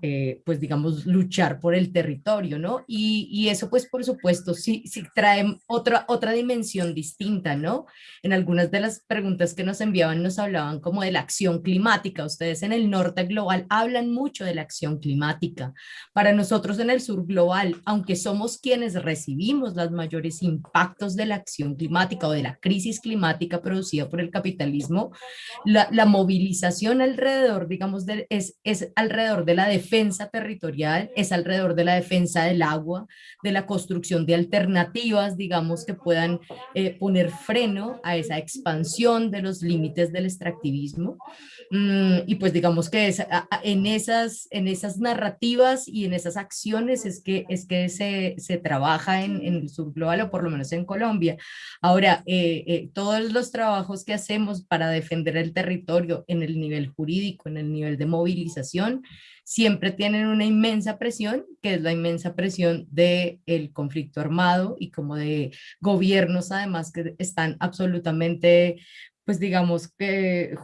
eh, pues digamos, luchar por el territorio, ¿no? Y, eso, pues, por supuesto, sí, sí trae otra, otra dimensión distinta, ¿no? En algunas de las preguntas que nos enviaban nos hablaban como de la acción climática. Ustedes en el norte global hablan mucho de la acción climática. Para nosotros en el sur global, aunque somos quienes recibimos los mayores impactos de la acción climática o de la crisis climática producida por el capitalismo, la, movilización alrededor, digamos, es, es alrededor de la defensa territorial, es alrededor de la defensa del agua, de la construcción de alternativas, digamos, que puedan eh, poner freno a esa expansión de los límites del extractivismo. Mm, y pues digamos que es, en, esas, en esas narrativas y en esas acciones es que, es que se, se trabaja en, en, el sur global o por lo menos en Colombia. Ahora, eh, eh, todos los trabajos que hacemos para defender el territorio en el nivel jurídico, en el nivel de movilización, siempre tienen una inmensa presión, que es la inmensa presión del el conflicto armado y como de gobiernos además que están absolutamente, pues digamos que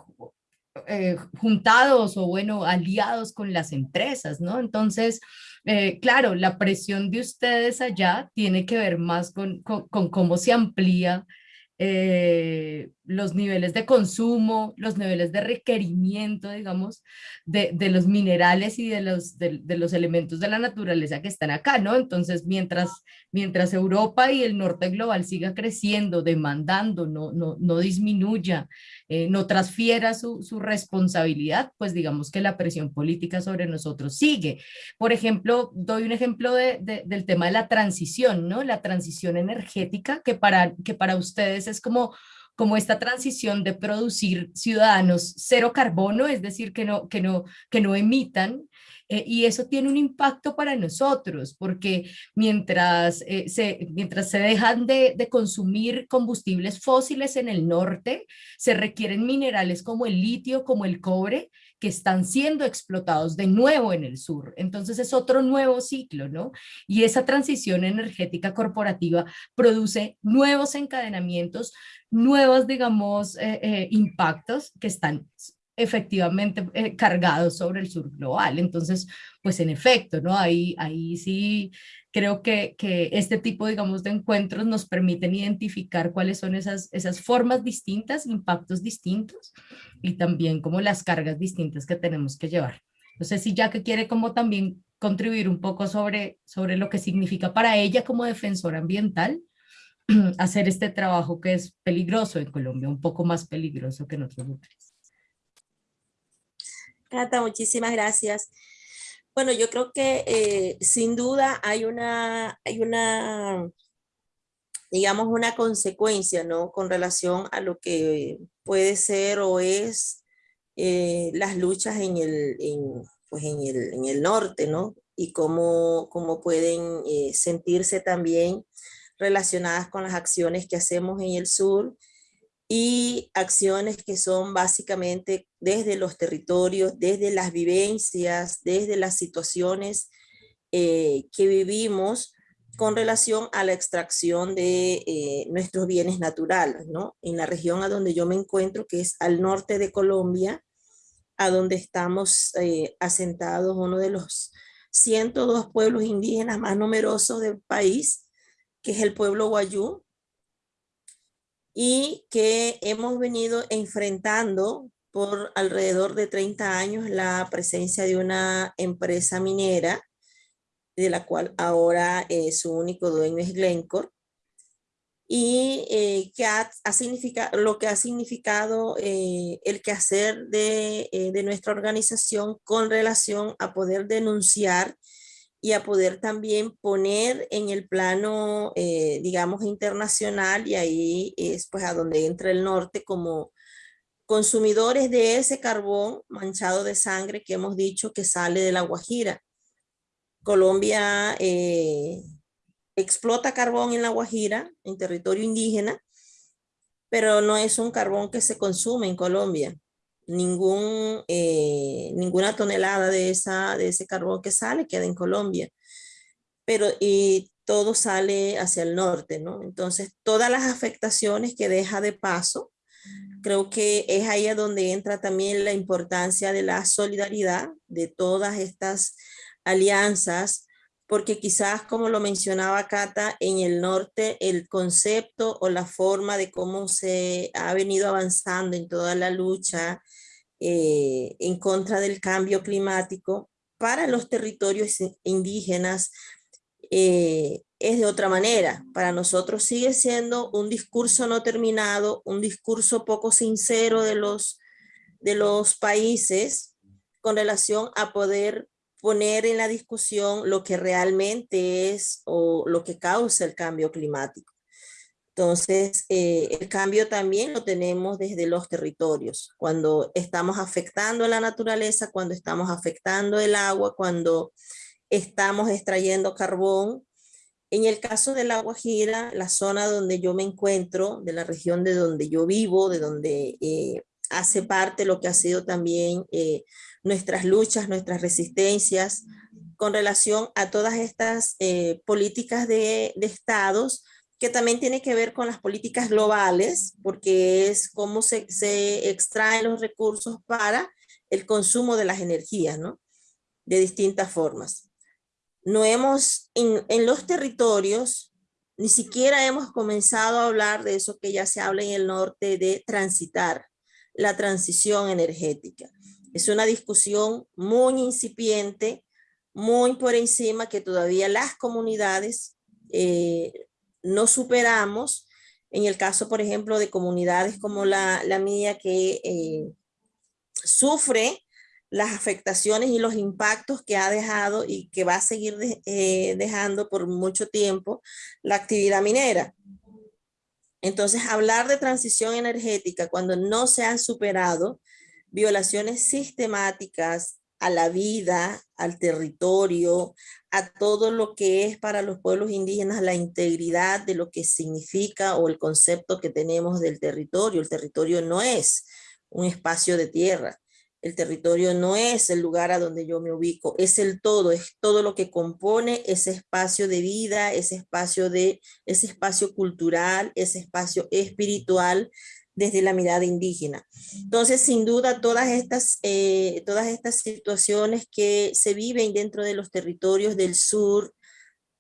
eh, juntados o bueno, aliados con las empresas, ¿no? Entonces, eh, claro, la presión de ustedes allá tiene que ver más con, con, cómo se amplía eh, los niveles de consumo, los niveles de requerimiento, digamos, de, de los minerales y de los, de, los elementos de la naturaleza que están acá, ¿no? Entonces, mientras, mientras Europa y el norte global siga creciendo, demandando, no, no, no disminuya, eh, no transfiera su, su, responsabilidad, pues digamos que la presión política sobre nosotros sigue. Por ejemplo, doy un ejemplo de, del tema de la transición, ¿no? La transición energética, que para, que para ustedes es como como esta transición de producir ciudadanos cero carbono, es decir, que no, que no, que no emitan, eh, y eso tiene un impacto para nosotros, porque mientras, eh, se, mientras se dejan de, de, consumir combustibles fósiles en el norte, se requieren minerales como el litio, como el cobre, que están siendo explotados de nuevo en el sur. Entonces es otro nuevo ciclo, ¿no? Y esa transición energética corporativa produce nuevos encadenamientos, nuevos, digamos, eh, eh, impactos que están efectivamente eh, cargados sobre el sur global. Entonces, pues en efecto, ¿no? Ahí, ahí sí creo que, que este tipo, digamos, de encuentros nos permiten identificar cuáles son esas, esas formas distintas, impactos distintos y también como las cargas distintas que tenemos que llevar. No sé si ya que quiere como también contribuir un poco sobre, sobre lo que significa para ella como defensora ambiental, *clears throat* hacer este trabajo que es peligroso en Colombia, un poco más peligroso que en otros lugares. Cata, muchísimas gracias. Bueno, yo creo que eh, sin duda hay una, hay una, digamos, una consecuencia, ¿no? Con relación a lo que puede ser o es eh, las luchas en el, pues en el, en el norte, ¿no? Y cómo, cómo pueden eh, sentirse también relacionadas con las acciones que hacemos en el sur y acciones que son básicamente desde los territorios, desde las vivencias, desde las situaciones eh, que vivimos con relación a la extracción de eh, nuestros bienes naturales, ¿no? En la región a donde yo me encuentro, que es al norte de Colombia, a donde estamos eh, asentados, uno de los 102 pueblos indígenas más numerosos del país, que es el pueblo Guayú, y que hemos venido enfrentando por alrededor de 30 años la presencia de una empresa minera, de la cual ahora eh, su único dueño es Glencore, y eh, que ha, significado, lo que ha significado eh, el quehacer de, de nuestra organización con relación a poder denunciar y a poder también poner en el plano, eh, digamos, internacional, y ahí es pues a donde entra el norte como consumidores de ese carbón manchado de sangre que hemos dicho que sale de la Guajira. Colombia eh, explota carbón en la Guajira, en territorio indígena, pero no es un carbón que se consume en Colombia ningún, eh, ninguna tonelada de, esa, de ese carbón que sale queda en Colombia. Pero y todo sale hacia el norte, ¿no? Entonces, todas las afectaciones que deja de paso, creo que es ahí a donde entra también la importancia de la solidaridad de todas estas alianzas, porque quizás, como lo mencionaba Cata, en el norte el concepto o la forma de cómo se ha venido avanzando en toda la lucha eh, en contra del cambio climático para los territorios indígenas eh, es de otra manera. Para nosotros sigue siendo un discurso no terminado, un discurso poco sincero de los, de los países con relación a poder poner en la discusión lo que realmente es o lo que causa el cambio climático. Entonces, eh, el cambio también lo tenemos desde los territorios, cuando estamos afectando la naturaleza, cuando estamos afectando el agua, cuando estamos extrayendo carbón. En el caso de la Guajira, la zona donde yo me encuentro, de la región de donde yo vivo, de donde eh, hace parte lo que ha sido también eh, nuestras luchas, nuestras resistencias, con relación a todas estas políticas de, de estados, que también tiene que ver con las políticas globales, porque es cómo se, se extraen los recursos para el consumo de las energías, ¿no? De distintas formas. No hemos, en, en los territorios, ni siquiera hemos comenzado a hablar de eso que ya se habla en el norte, de transitar la transición energética. Es una discusión muy incipiente, muy por encima que todavía las comunidades eh, no superamos, en el caso, por ejemplo, de comunidades como la, mía que eh, sufre las afectaciones y los impactos que ha dejado y que va a seguir eh, dejando por mucho tiempo la actividad minera. Entonces, hablar de transición energética cuando no se han superado violaciones sistemáticas a la vida, al territorio, a todo lo que es para los pueblos indígenas la integridad de lo que significa o el concepto que tenemos del territorio. El territorio no es un espacio de tierra. El territorio no es el lugar a donde yo me ubico, es el todo, es todo lo que compone ese espacio de vida, ese espacio, de, ese espacio cultural, ese espacio espiritual desde la mirada indígena. Entonces, sin duda, todas estas, eh, todas estas situaciones que se viven dentro de los territorios del sur,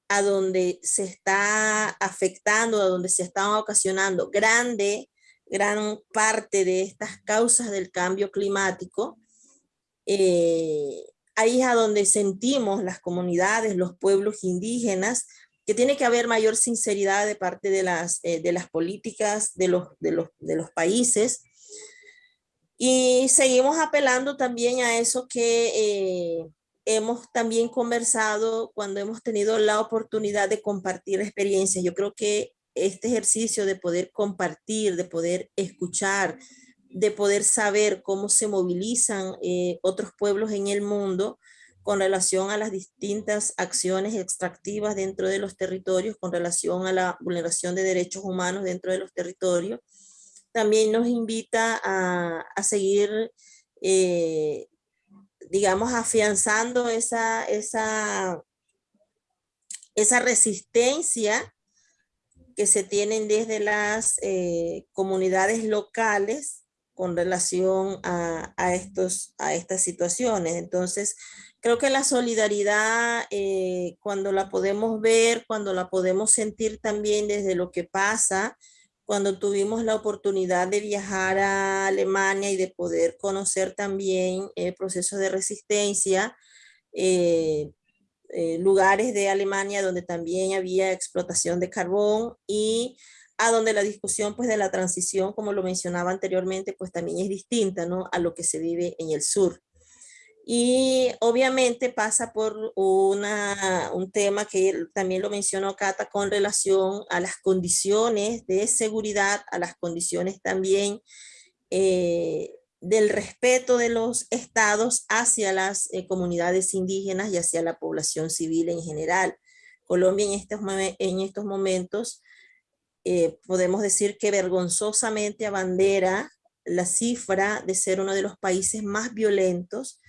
a donde se está afectando, a donde se están ocasionando grande, gran parte de estas causas del cambio climático, eh, ahí es a donde sentimos las comunidades, los pueblos indígenas, que tiene que haber mayor sinceridad de parte de las, eh, de las políticas de los, de, los, de los países. Y seguimos apelando también a eso que eh, hemos también conversado cuando hemos tenido la oportunidad de compartir experiencias. Yo creo que este ejercicio de poder compartir, de poder escuchar, de poder saber cómo se movilizan eh, otros pueblos en el mundo, con relación a las distintas acciones extractivas dentro de los territorios, con relación a la vulneración de derechos humanos dentro de los territorios. También nos invita a, seguir, eh, digamos, afianzando esa, esa, esa resistencia que se tienen desde las eh, comunidades locales con relación a, a, estos, a estas situaciones. Entonces, Creo que la solidaridad, eh, cuando la podemos ver, cuando la podemos sentir también desde lo que pasa, cuando tuvimos la oportunidad de viajar a Alemania y de poder conocer también el proceso de resistencia, eh, eh, lugares de Alemania donde también había explotación de carbón y a donde la discusión pues de la transición, como lo mencionaba anteriormente, pues también es distinta ¿no? a lo que se vive en el sur. Y obviamente pasa por una, un tema que también lo mencionó Cata con relación a las condiciones de seguridad, a las condiciones también eh, del respeto de los estados hacia las eh, comunidades indígenas y hacia la población civil en general. Colombia en estos, en estos momentos eh, podemos decir que vergonzosamente abandera la cifra de ser uno de los países más violentos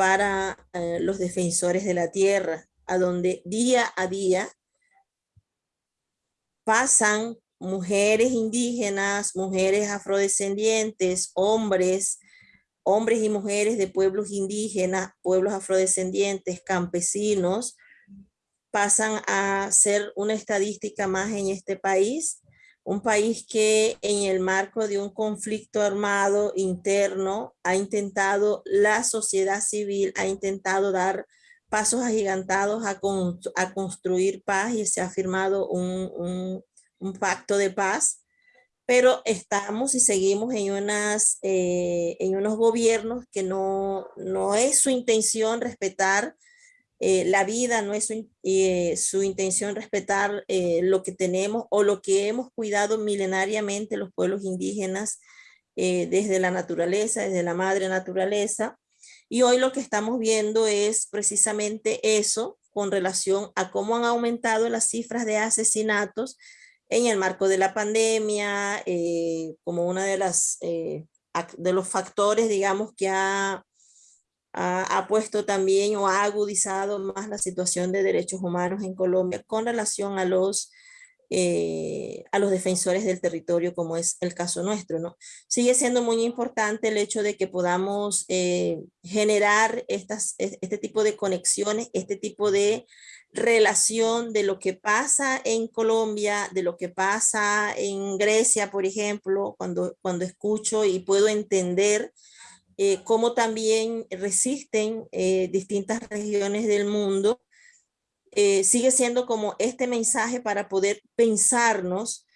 para eh, los defensores de la tierra, a donde día a día pasan mujeres indígenas, mujeres afrodescendientes, hombres, hombres y mujeres de pueblos indígenas, pueblos afrodescendientes, campesinos, pasan a ser una estadística más en este país un país que en el marco de un conflicto armado interno ha intentado, la sociedad civil ha intentado dar pasos agigantados a, a construir paz y se ha firmado un, un, pacto de paz, pero estamos y seguimos en, unas, eh, en unos gobiernos que no, no es su intención respetar eh, la vida, no es su, eh, intención respetar eh, lo que tenemos o lo que hemos cuidado milenariamente los pueblos indígenas desde la naturaleza, desde la madre naturaleza. Y hoy lo que estamos viendo es precisamente eso con relación a cómo han aumentado las cifras de asesinatos en el marco de la pandemia, como una de las de los factores, digamos, que ha ha, puesto también o ha agudizado más la situación de derechos humanos en Colombia con relación a los, eh, a los defensores del territorio, como es el caso nuestro. ¿no? Sigue siendo muy importante el hecho de que podamos eh, generar estas, este tipo de conexiones, este tipo de relación de lo que pasa en Colombia, de lo que pasa en Grecia, por ejemplo, cuando, cuando escucho y puedo entender eh, cómo también resisten eh, distintas regiones del mundo, eh, sigue siendo como este mensaje para poder pensarnos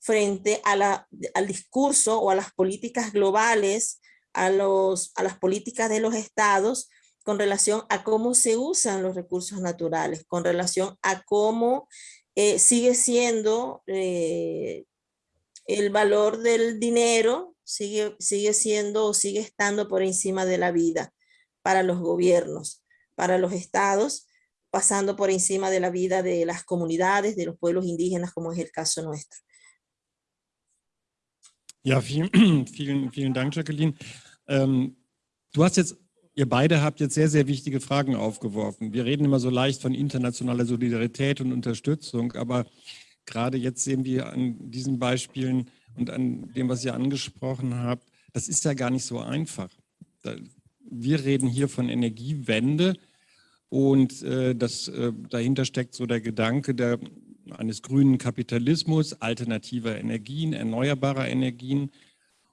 frente a la, al discurso o a las políticas globales, a, los, a las políticas de los estados con relación a cómo se usan los recursos naturales, con relación a cómo sigue siendo el valor del dinero sigue, sigue siendo o sigue estando por encima de la vida para los gobiernos, para los estados, pasando por encima de la vida de las comunidades, de los pueblos indígenas, como es el caso nuestro. Ja, vielen, *clears throat* vielen, vielen Dank, Jacqueline. Ähm, du hast jetzt, ihr beide habt jetzt sehr, sehr wichtige Fragen aufgeworfen. Wir reden immer so leicht von internationaler Solidarität und Unterstützung, aber gerade jetzt sehen wir an diesen Beispielen, und an dem, was ihr angesprochen habt, das ist ja gar nicht so einfach. Wir reden hier von Energiewende und äh, das, äh, dahinter steckt so der Gedanke der, eines grünen Kapitalismus, alternativer Energien, erneuerbarer Energien.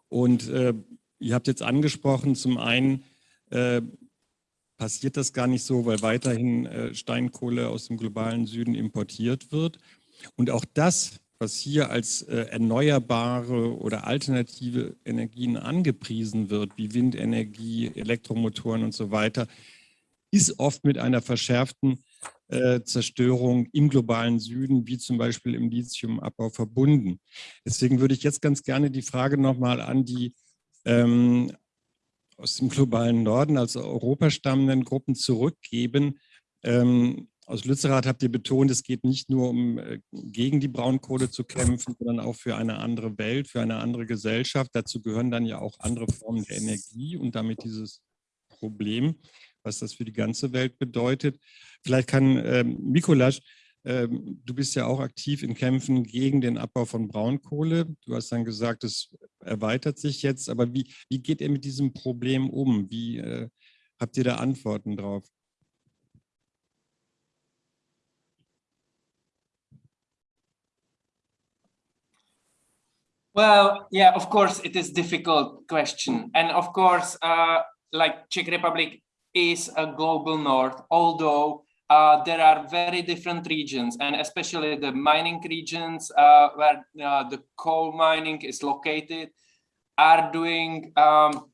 Und äh, ihr habt jetzt angesprochen, zum einen passiert das gar nicht so, weil weiterhin äh, Steinkohle aus dem globalen Süden importiert wird. Und auch das, was hier als äh, erneuerbare oder alternative Energien angepriesen wird, wie Windenergie, Elektromotoren und so weiter, ist oft mit einer verschärften äh, Zerstörung im globalen Süden, wie zum Beispiel im Lithiumabbau verbunden. Deswegen würde ich jetzt ganz gerne die Frage nochmal an die ähm, aus dem globalen Norden, also Europa stammenden Gruppen zurückgeben. Ähm, aus Lützerath habt ihr betont, es geht nicht nur um äh, gegen die Braunkohle zu kämpfen, sondern auch für eine andere Welt, für eine andere Gesellschaft. Dazu gehören dann ja auch andere Formen der Energie und damit dieses Problem was das für die ganze Welt bedeutet. Vielleicht kann ähm, Mikolasch, ähm, du bist ja auch aktiv in Kämpfen gegen den Abbau von Braunkohle. Du hast dann gesagt, es erweitert sich jetzt, aber wie, wie geht ihr mit diesem Problem um? Wie äh, habt ihr da Antworten drauf? Well, yeah, of course, it is difficult question. And of course, uh, like Czech Republic is a global north, although uh, there are very different regions and especially the mining regions uh, where uh, the coal mining is located are doing um,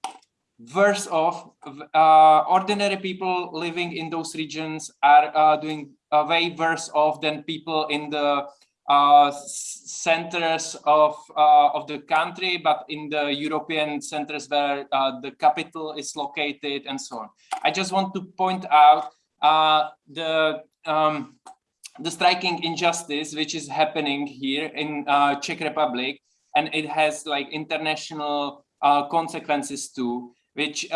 worse off. Uh, ordinary people living in those regions are uh, doing uh, way worse off than people in the uh, centers of uh, of the country, but in the European centers where uh, the capital is located and so on. I just want to point out uh, the um, the striking injustice which is happening here in uh, Czech Republic, and it has like international uh, consequences too. Which,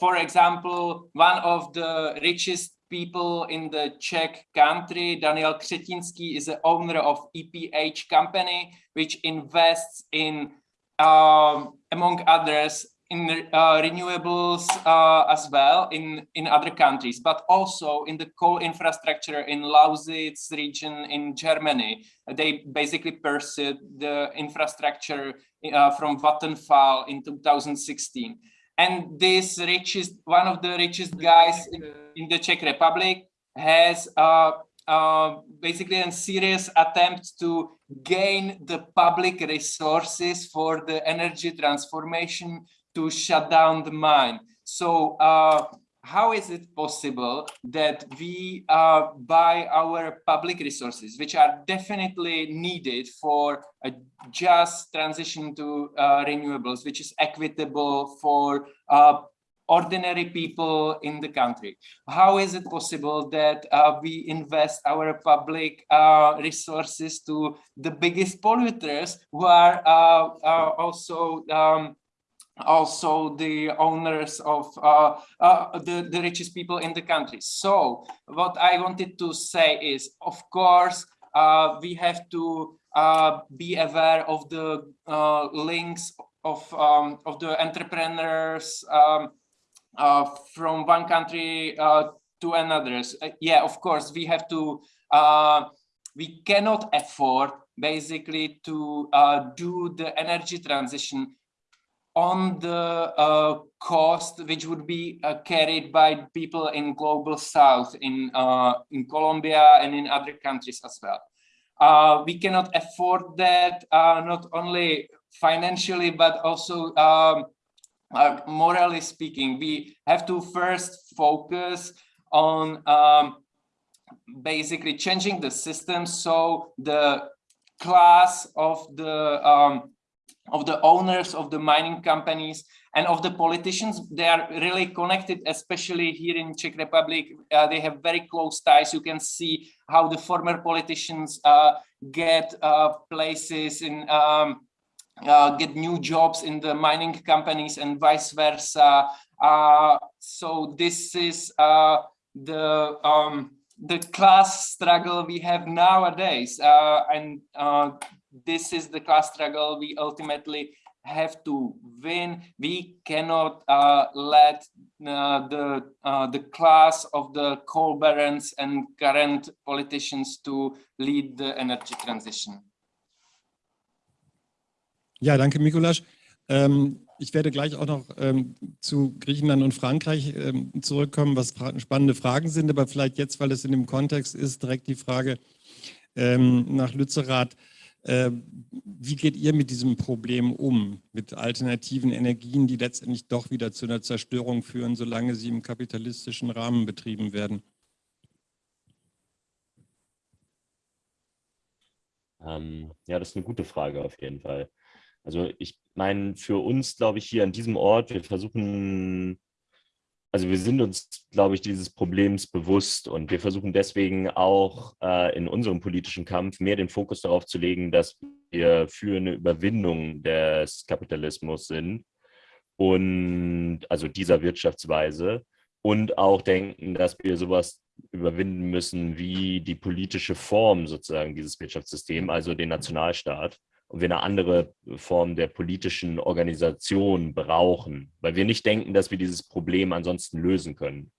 for example, one of the richest people in the Czech country. Daniel Křetínský is the owner of EPH company, which invests in, um, among others, in uh, renewables uh, as well in, in other countries, but also in the coal infrastructure in Lausitz region in Germany. They basically pursued the infrastructure uh, from Vattenfall in 2016 and this richest one of the richest guys in, the czech republic has uh, uh, basically a serious attempt to gain the public resources for the energy transformation to shut down the mine. So uh, how is it possible that we uh, buy our public resources, which are definitely needed for a just transition to uh, renewables, which is equitable for uh, ordinary people in the country. How is it possible that uh, we invest our public uh, resources to the biggest polluters who are uh, also um, also the owners of uh, uh, the, the richest people in the country. So what I wanted to say is, of course, uh, we have to uh, be aware of the uh, links of, um, of the entrepreneurs um, uh, from one country to another. yeah, of course, we have to, we cannot afford basically to do the energy transition on the uh, cost which would be uh, carried by people in global south in uh, in Colombia and in other countries as well. Uh, we cannot afford that uh, not only financially but also um, uh, morally speaking. We have to first focus on um, basically changing the system so the class of the um, of the owners of the mining companies and of the politicians. They are really connected, especially here in Czech Republic. Uh, they have very close ties. You can see how the former politicians uh, get uh, places in um, uh, get new jobs in the mining companies and vice versa. Uh, so this is uh, the um, the class struggle we have nowadays, and this is the class struggle we ultimately have to win. We cannot uh, let uh, the uh, the class of the coal barons and current politicians to lead the energy transition. Ja, danke, Mikulasch. Ähm, ich werde gleich auch noch ähm, zu Griechenland und Frankreich ähm, zurückkommen, was fra spannende Fragen sind, aber vielleicht jetzt, weil es in dem Kontext ist, direkt die Frage ähm, nach Lützerath. Äh, wie geht ihr mit diesem Problem um, mit alternativen Energien, die letztendlich doch wieder zu einer Zerstörung führen, solange sie im kapitalistischen Rahmen betrieben werden? Ähm, ja, das ist eine gute Frage auf jeden Fall. Also ich meine, für uns, glaube ich, hier an diesem Ort, wir versuchen, also wir sind uns, glaube ich, dieses Problems bewusst und wir versuchen deswegen auch äh, in unserem politischen Kampf mehr den Fokus darauf zu legen, dass wir für eine Überwindung des Kapitalismus sind und also dieser Wirtschaftsweise und auch denken, dass wir sowas überwinden müssen wie die politische Form sozusagen dieses Wirtschaftssystems, also den Nationalstaat und wir eine andere Form der politischen Organisation brauchen, weil wir nicht denken, dass wir dieses Problem ansonsten lösen können.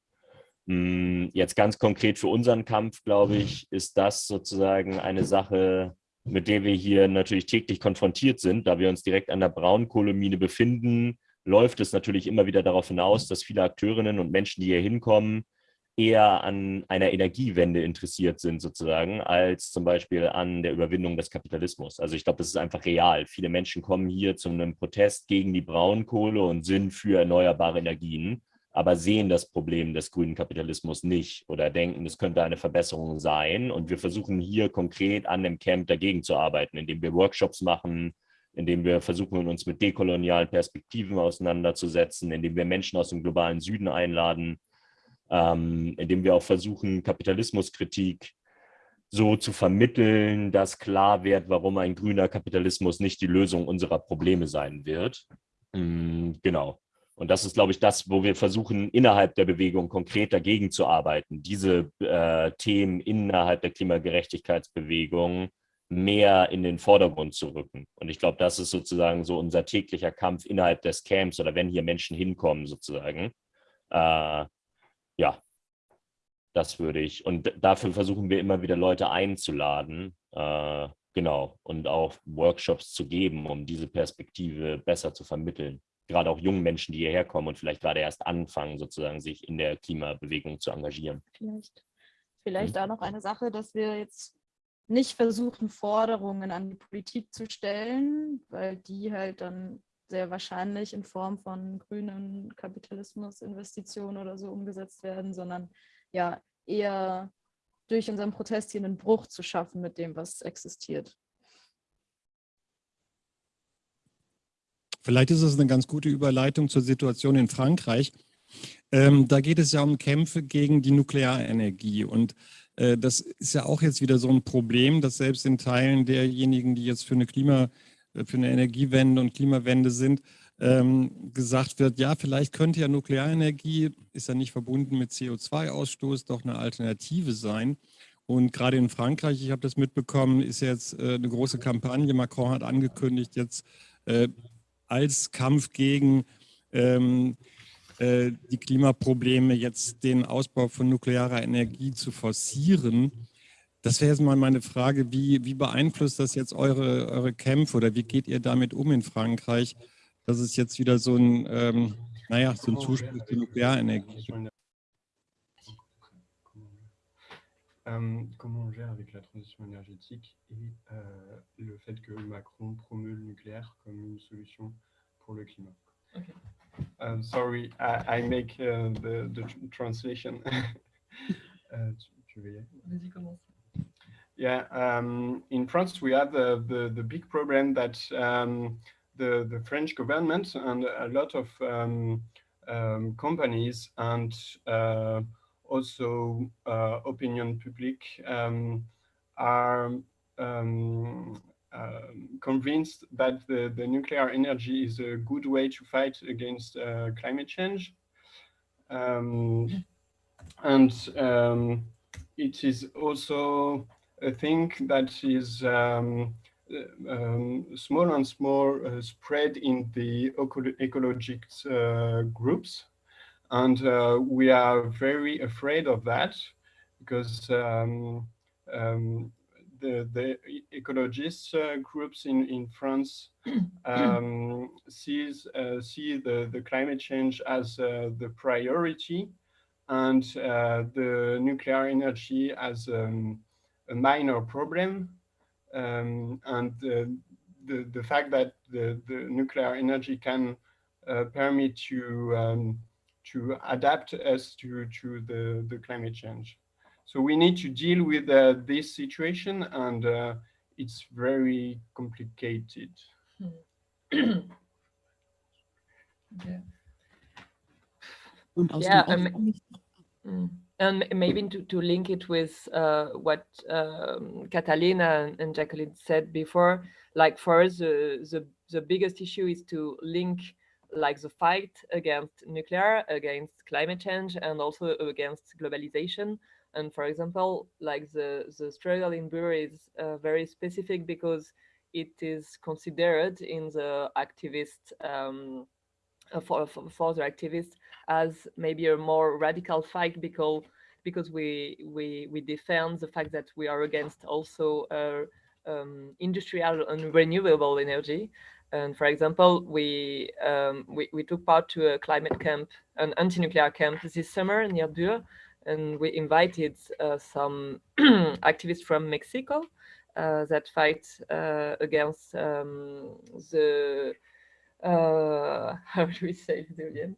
Hm, jetzt ganz konkret für unseren Kampf, glaube ich, ist das sozusagen eine Sache, mit der wir hier natürlich täglich konfrontiert sind, da wir uns direkt an der Braunkohlemine befinden, läuft es natürlich immer wieder darauf hinaus, dass viele Akteurinnen und Menschen, die hier hinkommen, eher an einer Energiewende interessiert sind sozusagen, als zum Beispiel an der Überwindung des Kapitalismus. Also ich glaube, das ist einfach real. Viele Menschen kommen hier zu einem Protest gegen die Braunkohle und sind für erneuerbare Energien, aber sehen das Problem des grünen Kapitalismus nicht oder denken, es könnte eine Verbesserung sein. Und wir versuchen hier konkret an dem Camp dagegen zu arbeiten, indem wir Workshops machen, indem wir versuchen, uns mit dekolonialen Perspektiven auseinanderzusetzen, indem wir Menschen aus dem globalen Süden einladen, ähm, indem wir auch versuchen, Kapitalismuskritik so zu vermitteln, dass klar wird, warum ein grüner Kapitalismus nicht die Lösung unserer Probleme sein wird. Mhm, genau. Und das ist, glaube ich, das, wo wir versuchen, innerhalb der Bewegung konkret dagegen zu arbeiten, diese äh, Themen innerhalb der Klimagerechtigkeitsbewegung mehr in den Vordergrund zu rücken. Und ich glaube, das ist sozusagen so unser täglicher Kampf innerhalb des Camps oder wenn hier Menschen hinkommen sozusagen, äh, ja, das würde ich. Und dafür versuchen wir immer wieder Leute einzuladen, äh, genau, und auch Workshops zu geben, um diese Perspektive besser zu vermitteln. Gerade auch jungen Menschen, die hierher kommen und vielleicht gerade erst anfangen, sozusagen sich in der Klimabewegung zu engagieren. Vielleicht, vielleicht hm. auch noch eine Sache, dass wir jetzt nicht versuchen, Forderungen an die Politik zu stellen, weil die halt dann sehr wahrscheinlich in Form von grünen Kapitalismusinvestitionen oder so umgesetzt werden, sondern ja eher durch unseren Protest hier einen Bruch zu schaffen mit dem, was existiert. Vielleicht ist es eine ganz gute Überleitung zur Situation in Frankreich. Ähm, da geht es ja um Kämpfe gegen die Nuklearenergie. Und äh, das ist ja auch jetzt wieder so ein Problem, dass selbst in Teilen derjenigen, die jetzt für eine Klima- für eine Energiewende und Klimawende sind, ähm, gesagt wird, ja, vielleicht könnte ja Nuklearenergie, ist ja nicht verbunden mit CO2-Ausstoß, doch eine Alternative sein. Und gerade in Frankreich, ich habe das mitbekommen, ist jetzt äh, eine große Kampagne. Macron hat angekündigt, jetzt äh, als Kampf gegen ähm, äh, die Klimaprobleme jetzt den Ausbau von nuklearer Energie zu forcieren. Das wäre jetzt mal meine Frage, wie, wie beeinflusst das jetzt eure, eure Kämpfe oder wie geht ihr damit um in Frankreich, dass es jetzt wieder so ein, ähm, naja, so ein Zuspruch zur Nuklearenergie gibt? Euh, comment on gère avec la transition énergétique et euh, le fait que Macron promeut le nucléaire comme une solution pour le climat. Okay. Um, sorry, I, I make uh, the, the translation. *laughs* uh, tu, tu veux y aller Vas-y, commence. Yeah, um, in France, we have the, the, the big problem that um, the, the French government and a lot of um, um companies and uh, also uh, opinion public um, are uh, convinced that the, the nuclear energy is a good way to fight against uh, climate change. and it is also a thing that is um, um, small and small uh, spread in the ecologic uh, groups. And uh, we are very afraid of that because um, um, the, the ecologists uh, groups in, in France *clears throat* um, sees, uh, see the, the climate change as uh, the priority and uh, the nuclear energy as um, a minor problem. Um, and the, the fact that the, the nuclear energy can uh, permit to, um, to adapt us to, to the, the climate change. So we need to deal with uh, this situation and uh, it's very complicated. *clears throat* yeah. yeah, um, mm. And maybe to, to link it with uh, what um, Catalina and, Jacqueline said before, like for us, the, the, the biggest issue is to link like the fight against nuclear, against climate change, and also against globalization. And for example, like the, the struggle in Bure is uh, very specific because it is considered in the activist, um, uh, for, for, for the activists as maybe a more radical fight because because we we we defend the fact that we are against also uh, um, industrial and renewable energy. And for example, we, um, we, we took part to a climate camp, an anti-nuclear camp this summer near Bure, and we invited uh, some *clears throat* activists from Mexico uh, that fight uh, against um, the uh, *laughs* how do we say Brazilian?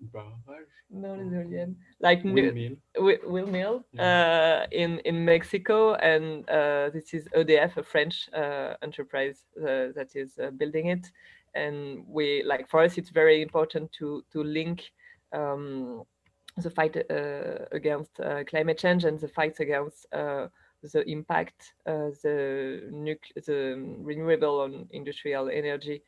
No, Brazilian. Like windmill, windmill yeah. uh, in in Mexico, and uh, this is EDF, a French uh, enterprise uh, that is uh, building it. And we like for us, it's very important to to link um, the fight against climate change and the fight against the impact the the renewable on industrial energy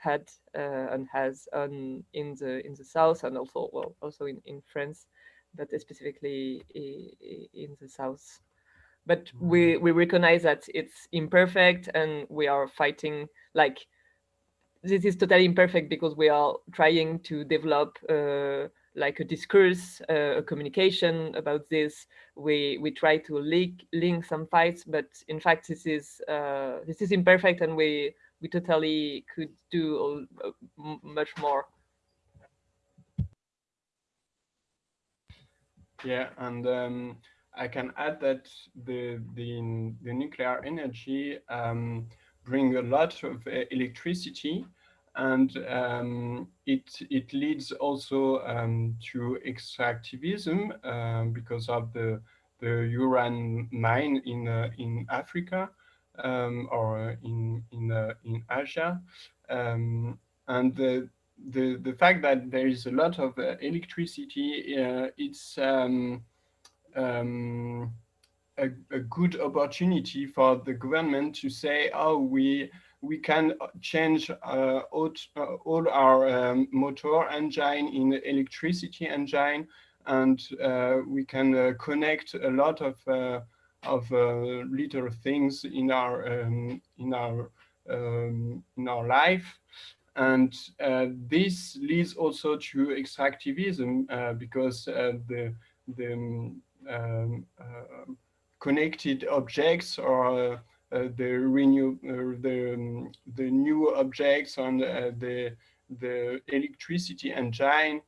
had uh, and has on in the in the south and also well also in in France, but specifically in the south. But we mm-hmm. we recognize that it's imperfect and we are fighting like this is totally imperfect because we are trying to develop uh, like a discourse, uh, a communication about this. We we try to link link some fights, but in fact this is uh, this is imperfect, and we we totally could do much more. Yeah, and um, I can add that the the, the nuclear energy um, bring a lot of uh, electricity, and um, it it leads also um, to extractivism um, because of the the uranium mine in uh, in Africa, um, or in in uh, in Asia, um, and the, the the fact that there is a lot of uh, electricity, uh, it's um, um, a, a, good opportunity for the government to say, oh, we we can change uh, all, all our um, motor engine in electricity engine, and uh, we can connect a lot of of uh, little things in our um, in our um, in our life. And uh, this leads also to extractivism uh, because uh, the the um, uh, connected objects or uh, the renew the um, the new objects and the the electricity engine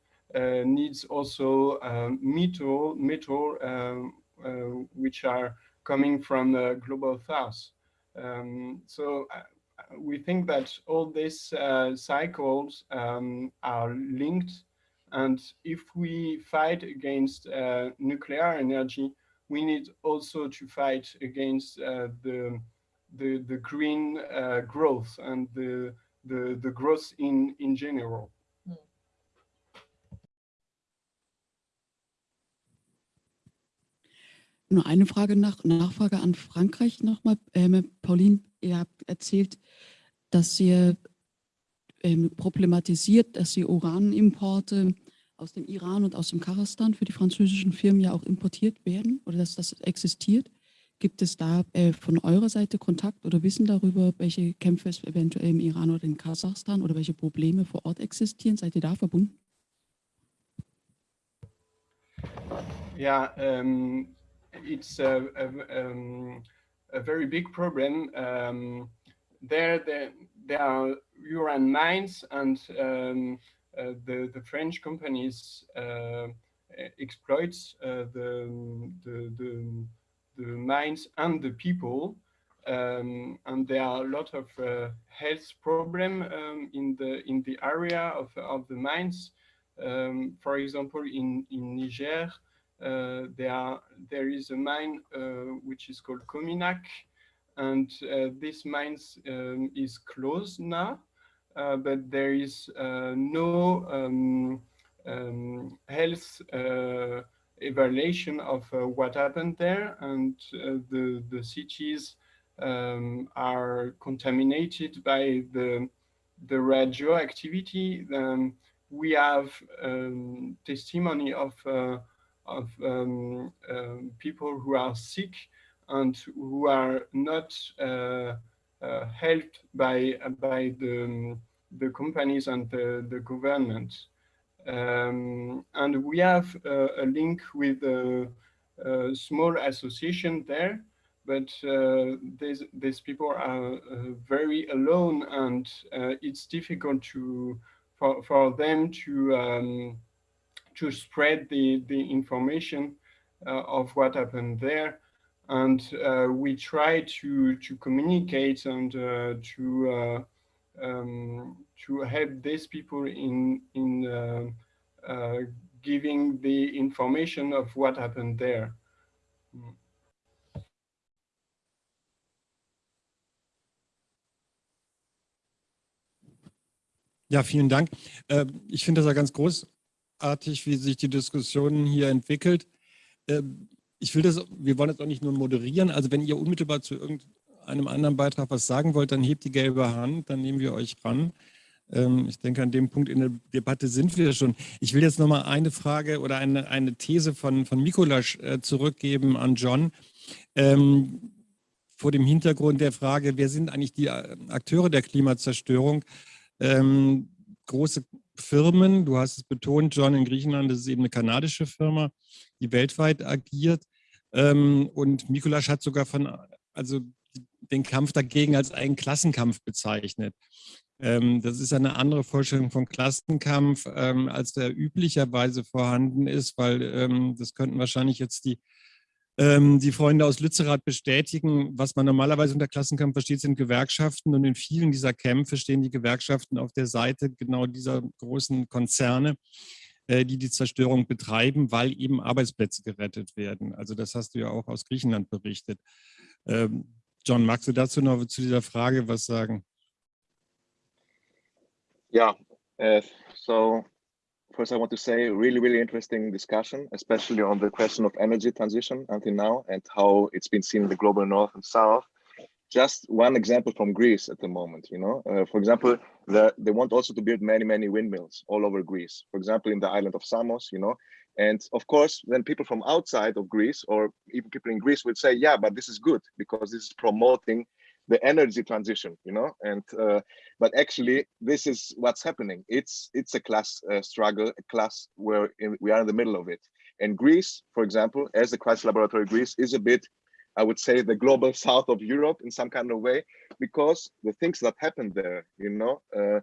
needs also um, metal metal um, uh, which are coming from the global south. Um, so uh, we think that all these uh, cycles um, are linked and if we fight against uh, nuclear energy, we need also to fight against uh, the, the, the green uh, growth and the, the, the growth in, in general. Nur eine Frage nach, Nachfrage an Frankreich nochmal. Ähm, Pauline, ihr habt erzählt, dass ihr ähm, problematisiert, dass die Uranimporte aus dem Iran und aus dem Kasachstan für die französischen Firmen ja auch importiert werden oder dass das existiert. Gibt es da äh, von eurer Seite Kontakt oder Wissen darüber, welche Kämpfe es eventuell im Iran oder in Kasachstan oder welche Probleme vor Ort existieren? Seid ihr da verbunden? Ja, ähm, it's a, a, um, a very big problem. Um, there, there, there are uranium mines and um, uh, the, the French companies uh, exploit uh, the, the, the, the, mines and the people. Um, and there are a lot of uh, health problem um, in the in the area of, of the mines. Um, for example, in, in Niger, uh, there, there is a mine uh, which is called Cominac, and uh, this mine um, is closed now, uh, but there is uh, no um, um, health uh, evaluation of what happened there, and the, the cities um, are contaminated by the, the radioactivity. Um, we have um, testimony of, of people who are sick and who are not uh, uh, helped by by the the companies and the, the government. Um, and we have uh, a link with a, a, small association there, but uh, these, these people are uh, very alone and uh, it's difficult to for, for them to um, to spread the, the information of what happened there and uh, we try to to communicate and uh, to uh, um, to help these people in in uh, uh, giving the information of what happened there. Ja, vielen Dank. Ähm, ich finde das ja ganz großartig, wie sich die Diskussion hier entwickelt. Ähm, ich will das, wir wollen das auch nicht nur moderieren. Also wenn ihr unmittelbar zu irgendeinem anderen Beitrag was sagen wollt, dann hebt die gelbe Hand, dann nehmen wir euch ran. Ähm, ich denke, an dem Punkt in der Debatte sind wir schon. Ich will jetzt noch mal eine Frage oder eine, eine These von, von Mikolasch äh, zurückgeben an John. Ähm, vor dem Hintergrund der Frage, wer sind eigentlich die äh, Akteure der Klimazerstörung? Ähm, große Firmen, du hast es betont, John, in Griechenland, das ist eben eine kanadische Firma, die weltweit agiert. Ähm, und Mikulasch hat sogar von, also den Kampf dagegen als einen Klassenkampf bezeichnet. Ähm, das ist eine andere Vorstellung von Klassenkampf, ähm, als der üblicherweise vorhanden ist, weil das könnten wahrscheinlich jetzt die, die Freunde aus Lützerath bestätigen. Was man normalerweise unter Klassenkampf versteht, sind Gewerkschaften und in vielen dieser Kämpfe stehen die Gewerkschaften auf der Seite genau dieser großen Konzerne, äh, die die Zerstörung betreiben, weil eben Arbeitsplätze gerettet werden. Also das hast du ja auch aus Griechenland berichtet. Ähm, John, magst du dazu noch zu dieser Frage was sagen? Yeah, uh, so first I want to say really, really interesting discussion, especially on the question of energy transition until now and how it's been seen in the global north and south. just one example from Greece at the moment, you know, uh, for example, the, they want also to build many, many windmills all over Greece, for example, in the island of Samos, you know, and of course, then people from outside of Greece or even people in Greece would say, yeah, but this is good because this is promoting the energy transition, you know, and uh, but actually this is what's happening. It's it's a class uh, struggle, a class where in, we are in the middle of it. And Greece, for example, as the crisis laboratory, Greece is a bit I would say the global *laughs* south of Europe in some kind of way, because the things that happen there, you know, uh,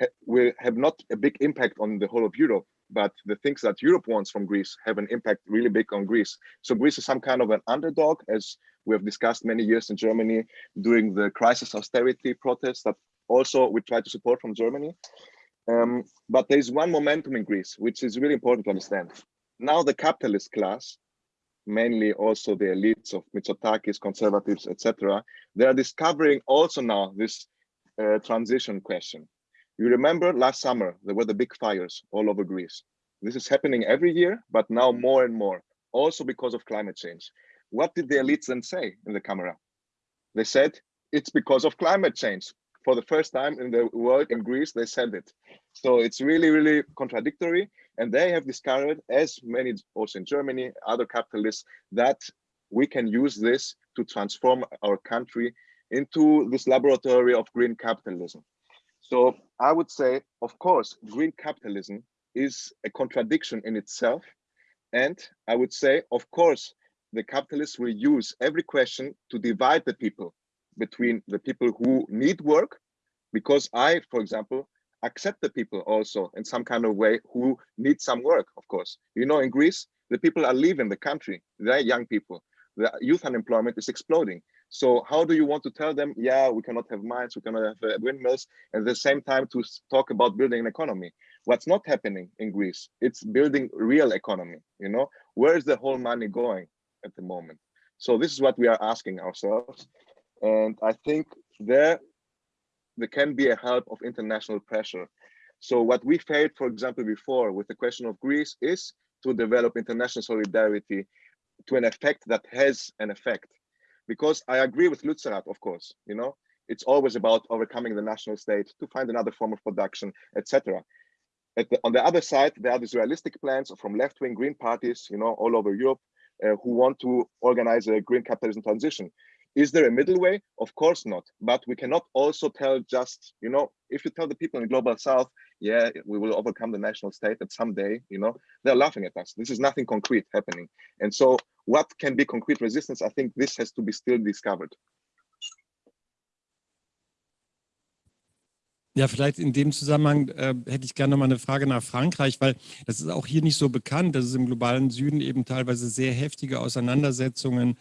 ha will have not a big impact on the whole of Europe, but the things that Europe wants from Greece have an impact really big on Greece. So Greece is some kind of an underdog, as we have discussed many years in Germany during the crisis austerity protests that also we try to support from Germany. Um, but there is one momentum in Greece, which is really important to understand. Now the capitalist class mainly also the elites of Mitsotakis, conservatives, etc., they are discovering also now this uh, transition question. You remember last summer, there were the big fires all over Greece. This is happening every year, but now more and more, also because of climate change. What did the elites then say in the camera? They said, it's because of climate change. For the first time in the world, in Greece, they said it. So it's really, really contradictory. And they have discovered, as many also in Germany, other capitalists, that we can use this to transform our country into this laboratory of green capitalism. So I would say, of course, green capitalism is a contradiction in itself. And I would say, of course, the capitalists will use every question to divide the people between the people who need work, because I, for example, accept the people also in some kind of way who need some work, of course. You know, in Greece, the people are leaving the country, they're young people. The youth unemployment is exploding. So how do you want to tell them, yeah, we cannot have mines, we cannot have uh, windmills, and at the same time to talk about building an economy? What's not happening in Greece? It's building real economy, you know? Where is the whole money going at the moment? So this is what we are asking ourselves. And I think there, there can be a help of international pressure. So what we failed, for example, before with the question of Greece is to develop international solidarity to an effect that has an effect. Because I agree with Lutzerat, of course, you know, it's always about overcoming the national state to find another form of production, etc. on the other side, there are these realistic plans from left-wing green parties, you know, all over Europe, uh, who want to organize a green capitalism transition. Is there a middle way? Of course not. But we cannot also tell just, you know, if you tell the people in the global south, yeah, we will overcome the national state at someday, you know, they're laughing at us. This is nothing concrete happening. And so what can be concrete resistance? I think this has to be still discovered. Ja, vielleicht in dem Zusammenhang äh, hätte ich gerne noch mal eine Frage nach Frankreich, weil das ist auch hier nicht so bekannt, dass es im globalen Süden eben teilweise sehr heftige Auseinandersetzungen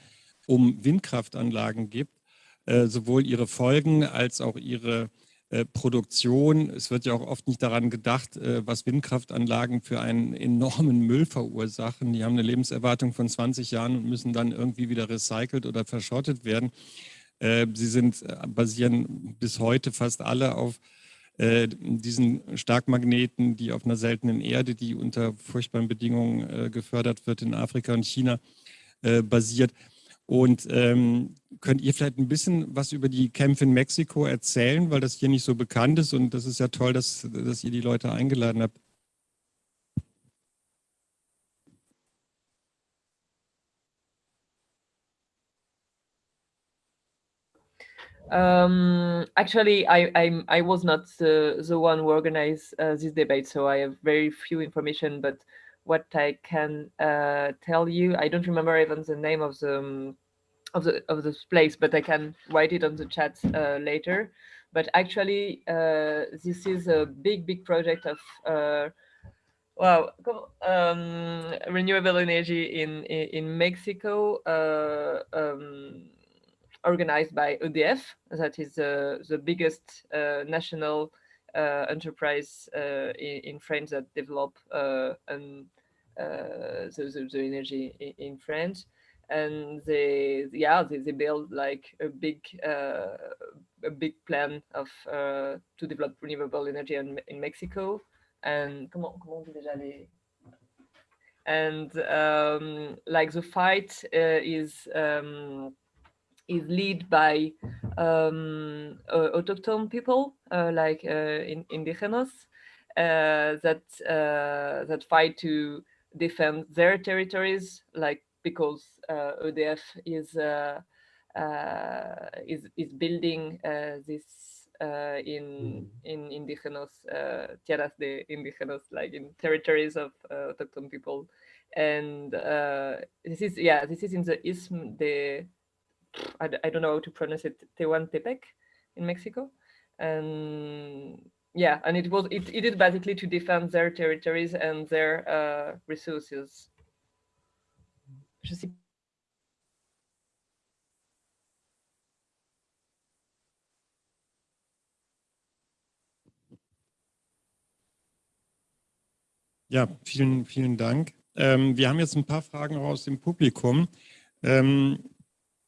um Windkraftanlagen gibt, äh, sowohl ihre Folgen als auch ihre äh, Produktion. Es wird ja auch oft nicht daran gedacht, äh, was Windkraftanlagen für einen enormen Müll verursachen. Die haben eine Lebenserwartung von 20 Jahren und müssen dann irgendwie wieder recycelt oder verschrottet werden. Äh, sie sind, basieren bis heute fast alle auf diesen Starkmagneten, die auf einer seltenen Erde, die unter furchtbaren Bedingungen gefördert wird in Afrika und China, basiert. Und ähm, könnt ihr vielleicht ein bisschen was über die Kämpfe in Mexiko erzählen, weil das hier nicht so bekannt ist und das ist ja toll, dass, dass ihr die Leute eingeladen habt. Um, actually, I, I, I was not the, the one who organized uh, this debate, so I have very few information, but what I can uh, tell you, I don't remember even the name of the, um, of the of this place, but I can write it on the chat uh, later. But actually, uh, this is a big, big project of uh, well, um, renewable energy in in, Mexico. Uh, um, organized by EDF, that is the, the biggest uh, national uh, enterprise uh, in, in, France that develop and the, the, the, energy in, in, France. And they, yeah, they, they build like a big, a big plan of to develop renewable energy in, in Mexico. And comment, comment déjà les and um, like the fight uh, is um, is led by um, uh, autochthone people uh, like uh, in, indigenous that that fight to defend their territories, like because ODF is is is building this uh, in mm. in indigenous uh, tierras de indigenous, like in territories of uh, autochthone people, and this is yeah, this is in the Isthmus de I, I don't know how to pronounce it, Tehuantepec in Mexico. And yeah, and it was it, it is basically to defend their territories and their uh, resources. Sais Ja, vielen, vielen Dank. Ähm, wir haben jetzt ein paar Fragen aus dem Publikum. Ähm,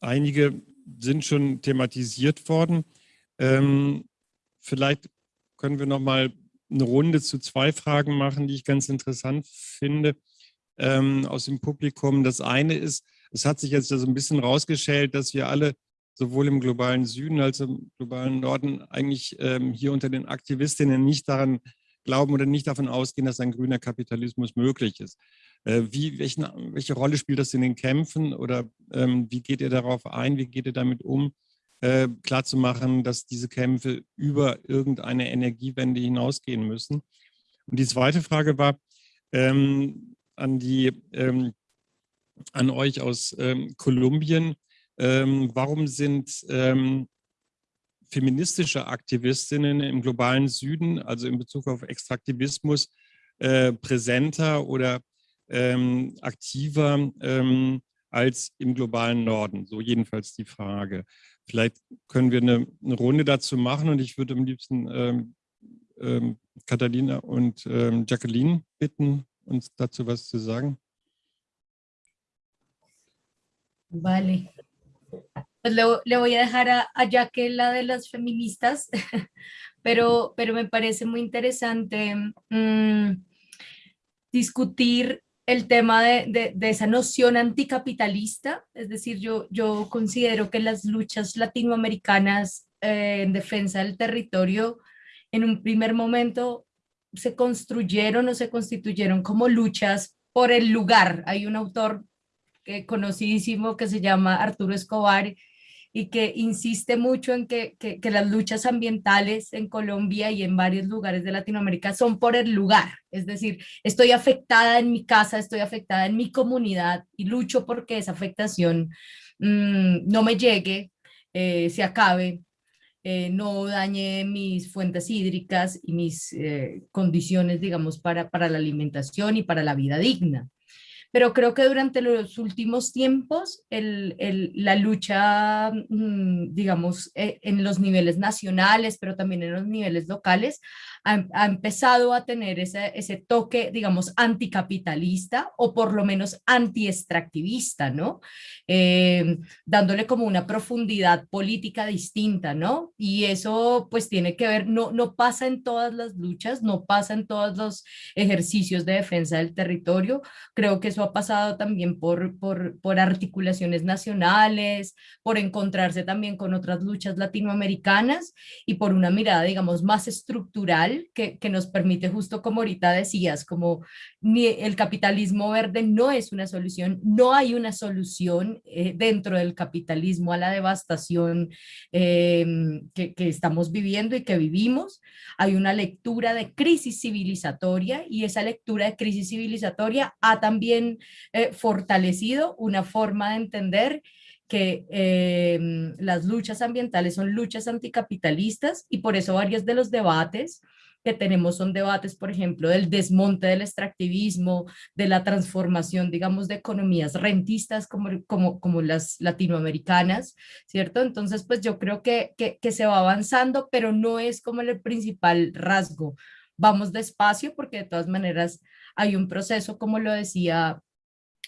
Einige sind schon thematisiert worden. Ähm, vielleicht können wir noch mal eine Runde zu zwei Fragen machen, die ich ganz interessant finde ähm, aus dem Publikum. Das eine ist, es hat sich jetzt so ein bisschen rausgestellt, dass wir alle sowohl im globalen Süden als auch im globalen Norden eigentlich ähm, hier unter den Aktivistinnen nicht daran glauben oder nicht davon ausgehen, dass ein grüner Kapitalismus möglich ist. Äh, wie, welchen, welche Rolle spielt das in den Kämpfen oder ähm, wie geht ihr darauf ein, wie geht ihr damit um, äh, klarzumachen, dass diese Kämpfe über irgendeine Energiewende hinausgehen müssen? Und die zweite Frage war ähm, an die ähm, an euch aus ähm, Kolumbien. Ähm, warum sind ähm, feministische Aktivistinnen im globalen Süden, also in Bezug auf Extraktivismus, äh, präsenter oder ähm, aktiver ähm, als im globalen Norden? So jedenfalls die Frage. Vielleicht können wir eine, eine Runde dazu machen und ich würde am liebsten ähm, ähm, Catalina und ähm, Jacqueline bitten, uns dazu was zu sagen. Vale. Pues le, le, voy a dejar a, a Jaque la de las feministas, *laughs* pero, pero me parece muy interesante mmm, discutir el tema de, de, esa noción anticapitalista, es decir, yo, yo considero que las luchas latinoamericanas eh, en defensa del territorio en un primer momento se construyeron o se constituyeron como luchas por el lugar. Hay un autor que, conocidísimo que se llama Arturo Escobar y que insiste mucho en que, que, las luchas ambientales en Colombia y en varios lugares de Latinoamérica son por el lugar. Es decir, estoy afectada en mi casa, estoy afectada en mi comunidad y lucho porque esa afectación mmm, no me llegue, eh, se acabe, eh, no dañe mis fuentes hídricas y mis eh, condiciones, digamos, para, para la alimentación y para la vida digna pero creo que durante los últimos tiempos la lucha, mm, digamos, eh, en los niveles nacionales, pero también en los niveles locales, ha, ha empezado a tener ese, ese, toque, digamos, anticapitalista o por lo menos anti-extractivista, ¿no? Eh, dándole como una profundidad política distinta, ¿no? Y eso pues tiene que ver, no, no pasa en todas las luchas, no pasa en todos los ejercicios de defensa del territorio, creo que eso ha pasado también por, por, por articulaciones nacionales, por encontrarse también con otras luchas latinoamericanas y por una mirada, digamos, más estructural que, que, nos permite justo como ahorita decías, como ni el capitalismo verde no es una solución, no hay una solución eh, dentro del capitalismo a la devastación eh, que, que estamos viviendo y que vivimos. Hay una lectura de crisis civilizatoria y esa lectura de crisis civilizatoria ha también eh, fortalecido una forma de entender que eh, las luchas ambientales son luchas anticapitalistas y por eso varios de los debates que tenemos son debates, por ejemplo, del desmonte del extractivismo, de la transformación, digamos, de economías rentistas como, como, como las latinoamericanas, ¿cierto? Entonces, pues yo creo que, que, se va avanzando, pero no es como el principal rasgo. Vamos despacio porque de todas maneras hay un proceso, como lo decía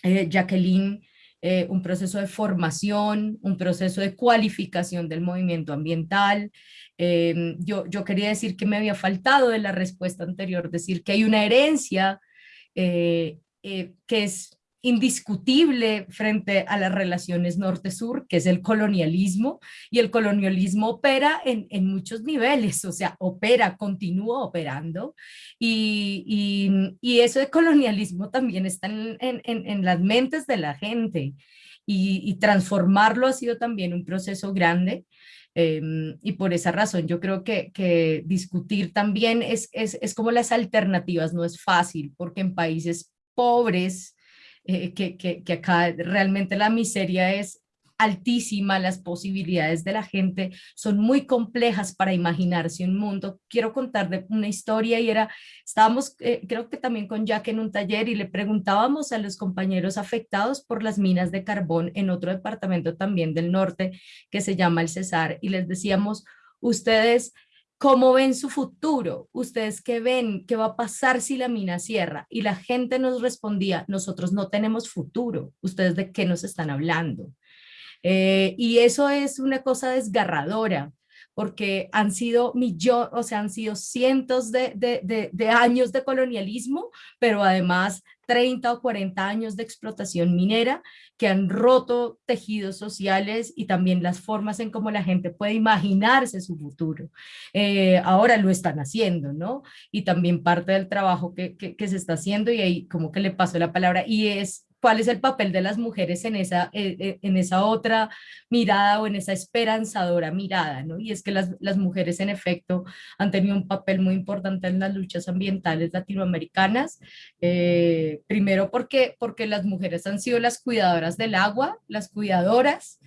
eh, Jacqueline, eh, un proceso de formación, un proceso de cualificación del movimiento ambiental. Eh, yo, yo quería decir que me había faltado de la respuesta anterior, decir que hay una herencia eh, eh que es indiscutible frente a las relaciones norte-sur, que es el colonialismo, y el colonialismo opera en, en, muchos niveles, o sea, opera, continúa operando, y, y, eso de colonialismo también está en, en, en las mentes de la gente, y, transformarlo ha sido también un proceso grande, eh, y por esa razón yo creo que, que discutir también es, es, es como las alternativas, no es fácil, porque en países pobres, eh, que, acá realmente la miseria es altísima, las posibilidades de la gente son muy complejas para imaginarse un mundo. Quiero contar de una historia y era, estábamos eh, creo que también con Jack en un taller y le preguntábamos a los compañeros afectados por las minas de carbón en otro departamento también del norte que se llama el Cesar y les decíamos, ustedes ¿Cómo ven su futuro? ¿Ustedes qué ven? ¿Qué va a pasar si la mina cierra? Y la gente nos respondía, nosotros no tenemos futuro. ¿Ustedes de qué nos están hablando? Eh, y eso es una cosa desgarradora, porque han sido millones, o sea, han sido cientos de, de, de, de, años de colonialismo, pero además 30 o 40 años de explotación minera que han roto tejidos sociales y también las formas en cómo la gente puede imaginarse su futuro. Eh, ahora lo están haciendo, ¿no? Y también parte del trabajo que, que, que, se está haciendo y ahí como que le paso la palabra y es cuál es el papel de las mujeres en esa, eh, eh, en esa otra mirada o en esa esperanzadora mirada, ¿no? Y es que las, las mujeres en efecto han tenido un papel muy importante en las luchas ambientales latinoamericanas, eh, primero porque, porque las mujeres han sido las cuidadoras del agua, las cuidadoras,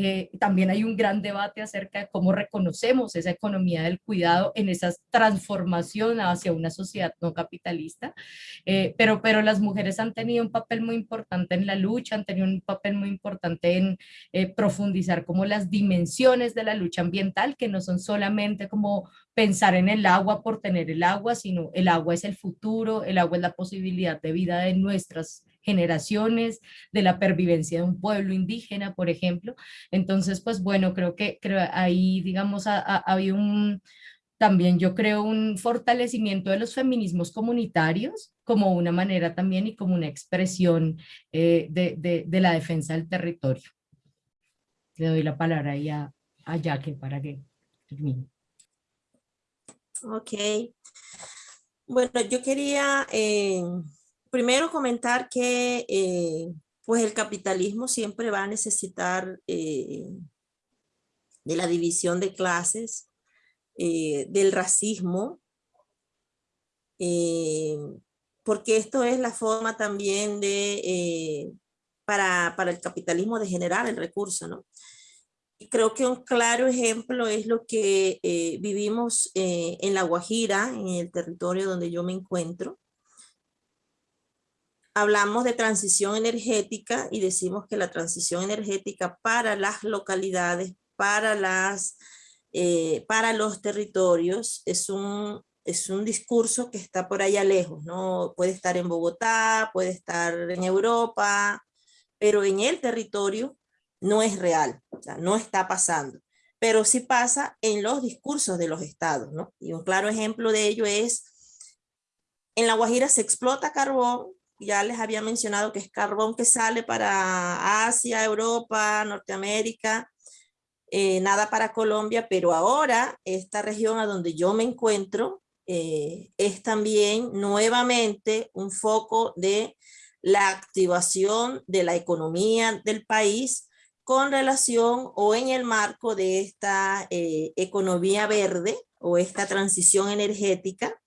eh, también hay un gran debate acerca de cómo reconocemos esa economía del cuidado en esa transformación hacia una sociedad no capitalista, eh, pero, pero las mujeres han tenido un papel muy importante en la lucha, han tenido un papel muy importante en eh, profundizar como las dimensiones de la lucha ambiental, que no son solamente como pensar en el agua por tener el agua, sino el agua es el futuro, el agua es la posibilidad de vida de nuestras generaciones, de la pervivencia de un pueblo indígena, por ejemplo. Entonces, pues bueno, creo que creo ahí, digamos, ha, habido un, también yo creo un fortalecimiento de los feminismos comunitarios como una manera también y como una expresión eh, de, la defensa del territorio. Le doy la palabra ahí a, a Jaque para que termine. Ok. Bueno, yo quería eh, primero comentar que eh, pues el capitalismo siempre va a necesitar eh, de la división de clases, eh, del racismo, porque esto es la forma también de, para, para, el capitalismo de generar el recurso, ¿no? Y creo que un claro ejemplo es lo que vivimos en La Guajira, en el territorio donde yo me encuentro, hablamos de transición energética y decimos que la transición energética para las localidades, para, las, eh, para los territorios, es un, es un discurso que está por allá lejos, ¿no? Puede estar en Bogotá, puede estar en Europa, pero en el territorio no es real, o sea, no está pasando. Pero sí pasa en los discursos de los estados, ¿no? Y un claro ejemplo de ello es, en La Guajira se explota carbón, ya les había mencionado que es carbón que sale para Asia, Europa, Norteamérica, eh, nada para Colombia, pero ahora esta región a donde yo me encuentro eh, es también nuevamente un foco de la activación de la economía del país con relación o en el marco de esta eh, economía verde o esta transición energética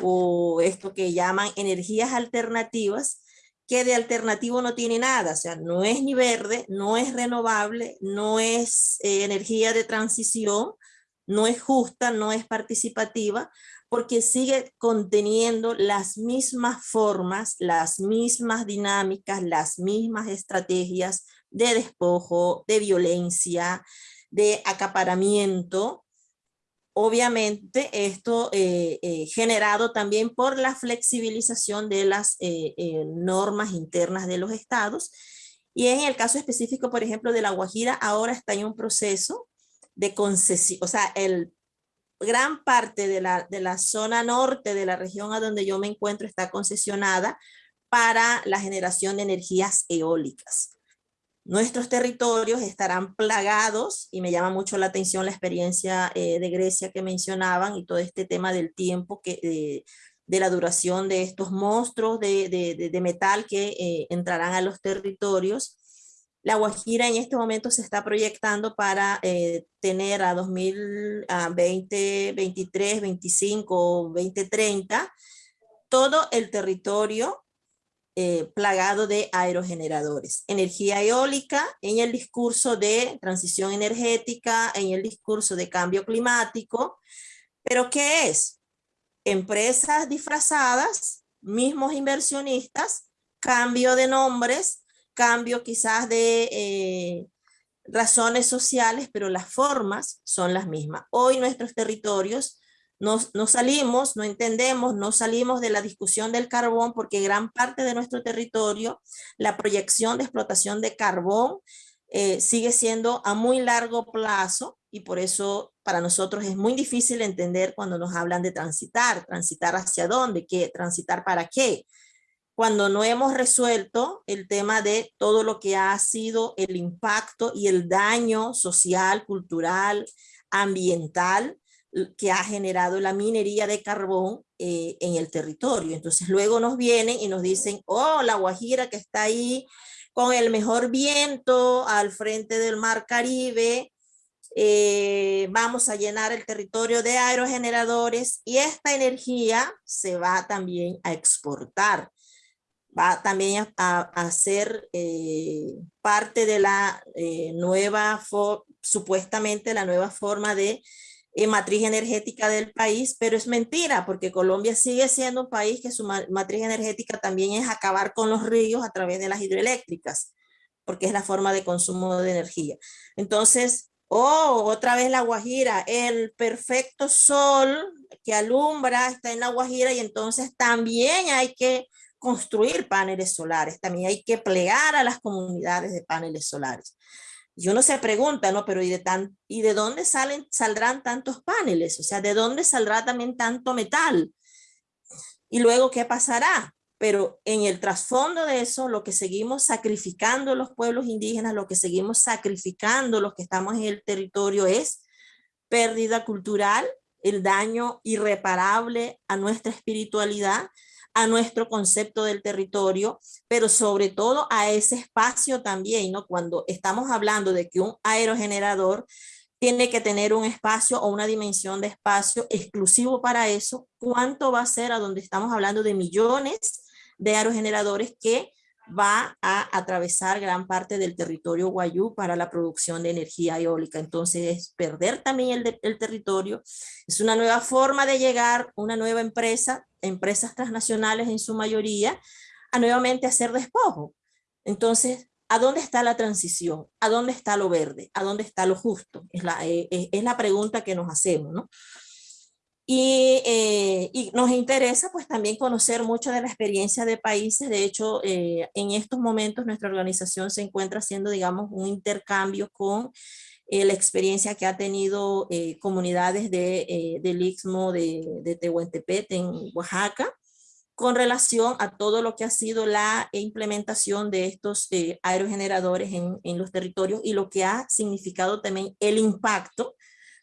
o esto que llaman energías alternativas, que de alternativo no tiene nada, o sea, no es ni verde, no es renovable, no es eh, energía de transición, no es justa, no es participativa, porque sigue conteniendo las mismas formas, las mismas dinámicas, las mismas estrategias de despojo, de violencia, de acaparamiento, Obviamente esto eh, eh, generado también por la flexibilización de las eh, normas internas de los estados. Y en el caso específico, por ejemplo, de La Guajira, ahora está en un proceso de concesión, o sea, el gran parte de la, de la zona norte de la región a donde yo me encuentro está concesionada para la generación de energías eólicas. Nuestros territorios estarán plagados, y me llama mucho la atención la experiencia eh, de Grecia que mencionaban y todo este tema del tiempo, que, de la duración de estos monstruos de, de, metal que eh, entrarán a los territorios. La Guajira en este momento se está proyectando para eh, tener a 2020, 23, 25, 2030 todo el territorio eh, plagado de aerogeneradores. Energía eólica en el discurso de transición energética, en el discurso de cambio climático. ¿Pero qué es? Empresas disfrazadas, mismos inversionistas, cambio de nombres, cambio quizás de eh, razones sociales, pero las formas son las mismas. Hoy nuestros territorios no, salimos, no entendemos, no salimos de la discusión del carbón porque gran parte de nuestro territorio, la proyección de explotación de carbón eh, sigue siendo a muy largo plazo y por eso para nosotros es muy difícil entender cuando nos hablan de transitar, transitar hacia dónde, qué, transitar para qué, cuando no hemos resuelto el tema de todo lo que ha sido el impacto y el daño social, cultural, ambiental que ha generado la minería de carbón eh, en el territorio. Entonces luego nos vienen y nos dicen, oh, la Guajira que está ahí con el mejor viento al frente del mar Caribe, eh, vamos a llenar el territorio de aerogeneradores y esta energía se va también a exportar. Va también a, ser eh, parte de la nueva, supuestamente la nueva forma de eh, matriz energética del país, pero es mentira porque Colombia sigue siendo un país que su matriz energética también es acabar con los ríos a través de las hidroeléctricas, porque es la forma de consumo de energía. Entonces, oh, otra vez la Guajira, el perfecto sol que alumbra está en la Guajira y entonces también hay que construir paneles solares, también hay que plegar a las comunidades de paneles solares. Y uno se pregunta, ¿no? Pero ¿y de, tan, ¿y de dónde salen, saldrán tantos paneles? O sea, ¿de dónde saldrá también tanto metal? Y luego, ¿qué pasará? Pero en el trasfondo de eso, lo que seguimos sacrificando los pueblos indígenas, lo que seguimos sacrificando los que estamos en el territorio es pérdida cultural, el daño irreparable a nuestra espiritualidad, a nuestro concepto del territorio, pero sobre todo a ese espacio también, ¿no? Cuando estamos hablando de que un aerogenerador tiene que tener un espacio o una dimensión de espacio exclusivo para eso, ¿cuánto va a ser a donde estamos hablando de millones de aerogeneradores que va a atravesar gran parte del territorio guayú para la producción de energía eólica. Entonces es perder también el, el, territorio. Es una nueva forma de llegar, una nueva empresa, empresas transnacionales en su mayoría, a nuevamente hacer despojo. Entonces, ¿a dónde está la transición? ¿A dónde está lo verde? ¿A dónde está lo justo? Es la, eh, es la pregunta que nos hacemos, ¿no? Eh, y, nos interesa pues también conocer mucho de la experiencia de países. De hecho, eh, en estos momentos nuestra organización se encuentra haciendo, digamos, un intercambio con eh, la experiencia que ha tenido comunidades de, del Istmo de, de Tehuantepec en Oaxaca con relación a todo lo que ha sido la implementación de estos aerogeneradores en, en los territorios y lo que ha significado también el impacto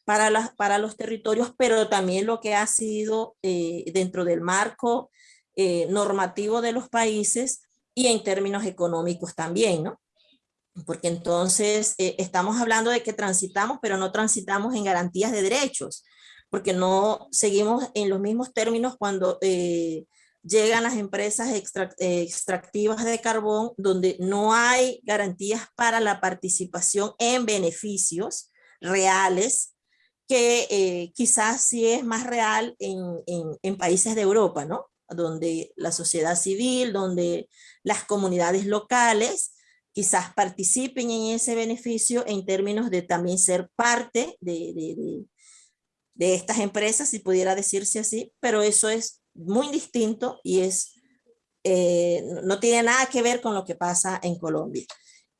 para, para los territorios, pero también lo que ha sido eh, dentro del marco eh, normativo de los países y en términos económicos también, ¿no? Porque entonces eh, estamos hablando de que transitamos, pero no transitamos en garantías de derechos, porque no seguimos en los mismos términos cuando llegan las empresas extractivas de carbón, donde no hay garantías para la participación en beneficios reales que eh, quizás sí es más real en, en, países de Europa, ¿no? Donde la sociedad civil, donde las comunidades locales quizás participen en ese beneficio en términos de también ser parte de, de, de, estas empresas, si pudiera decirse así, pero eso es muy distinto y es, eh, no tiene nada que ver con lo que pasa en Colombia.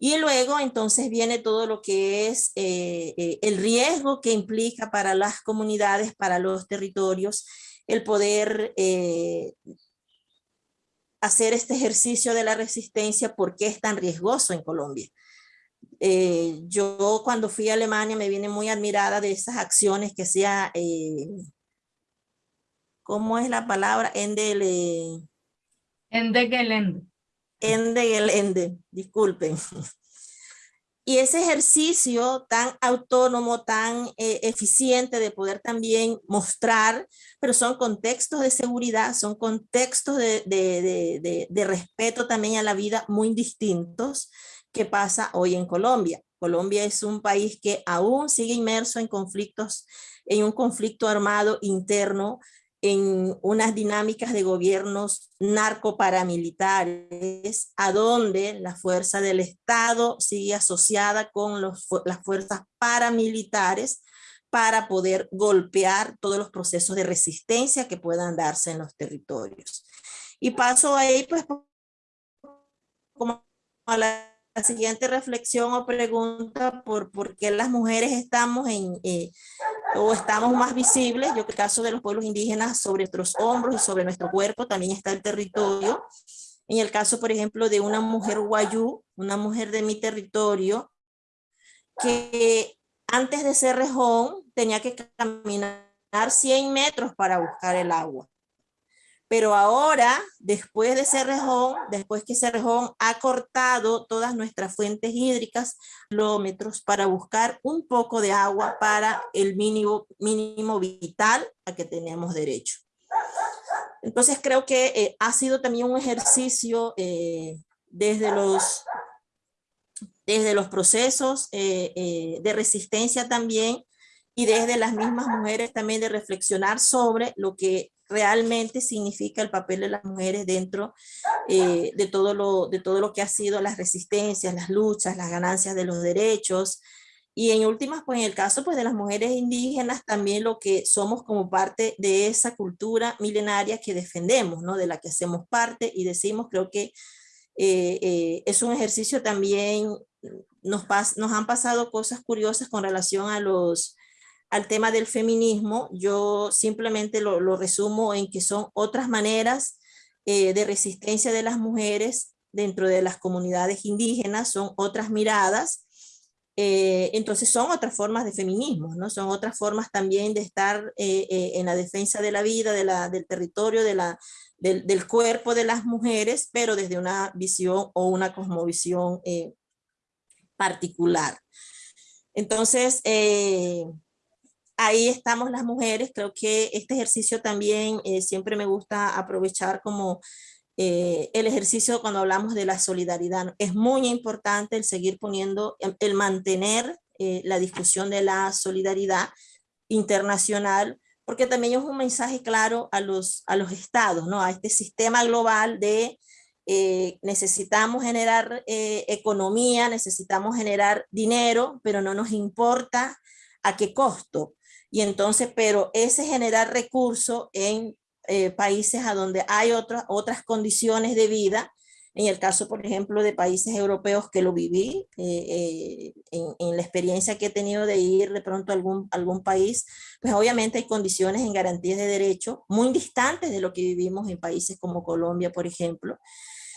Y luego entonces viene todo lo que es eh, eh, el riesgo que implica para las comunidades, para los territorios, el poder eh, hacer este ejercicio de la resistencia, porque es tan riesgoso en Colombia? yo cuando fui a Alemania me vine muy admirada de esas acciones que hacía, ¿cómo es la palabra? Endele. Endegelende. Ende disculpen. Y ese ejercicio tan autónomo, tan eh, eficiente de poder también mostrar, pero son contextos de seguridad, son contextos de, de, de, respeto también a la vida muy distintos que pasa hoy en Colombia. Colombia es un país que aún sigue inmerso en conflictos, en un conflicto armado interno en unas dinámicas de gobiernos narcoparamilitares, a donde la fuerza del Estado sigue asociada con los, las fuerzas paramilitares para poder golpear todos los procesos de resistencia que puedan darse en los territorios. Y paso ahí, pues, como a la siguiente reflexión o pregunta por, por qué las mujeres estamos en, eh, o estamos más visibles, yo que el caso de los pueblos indígenas sobre nuestros hombros y sobre nuestro cuerpo también está el territorio. En el caso, por ejemplo, de una mujer guayú, una mujer de mi territorio, que antes de ser rejón tenía que caminar 100 metros para buscar el agua. Pero ahora, después de Cerrejón, después que Cerrejón ha cortado todas nuestras fuentes hídricas, kilómetros para buscar un poco de agua para el mínimo, mínimo vital a que tenemos derecho. Entonces creo que eh, ha sido también un ejercicio eh, desde, los, desde los procesos eh, de resistencia también y desde las mismas mujeres también de reflexionar sobre lo que realmente significa el papel de las mujeres dentro eh, de, todo lo, de todo lo que ha sido las resistencias, las luchas, las ganancias de los derechos. Y en últimas, pues en el caso pues, de las mujeres indígenas, también lo que somos como parte de esa cultura milenaria que defendemos, ¿no? de la que hacemos parte y decimos, creo que eh, eh, es un ejercicio también, nos, nos han pasado cosas curiosas con relación a los, al tema del feminismo, yo simplemente lo, resumo en que son otras maneras eh, de resistencia de las mujeres dentro de las comunidades indígenas, son otras miradas, eh, entonces son otras formas de feminismo, ¿no? son otras formas también de estar eh, en la defensa de la vida, de la, del territorio, de la, del, del, cuerpo de las mujeres, pero desde una visión o una cosmovisión particular. Entonces, ahí estamos las mujeres. Creo que este ejercicio también eh, siempre me gusta aprovechar como eh, el ejercicio cuando hablamos de la solidaridad. Es muy importante el seguir poniendo, el mantener eh, la discusión de la solidaridad internacional, porque también es un mensaje claro a los, a los estados, ¿no? a este sistema global de necesitamos generar economía, necesitamos generar dinero, pero no nos importa a qué costo. Y entonces, pero ese generar recursos en eh, países a donde hay otras otras condiciones de vida, en el caso, por ejemplo, de países europeos que lo viví, eh, eh, en, la experiencia que he tenido de ir de pronto a algún, algún país, pues obviamente hay condiciones en garantías de derecho muy distantes de lo que vivimos en países como Colombia, por ejemplo.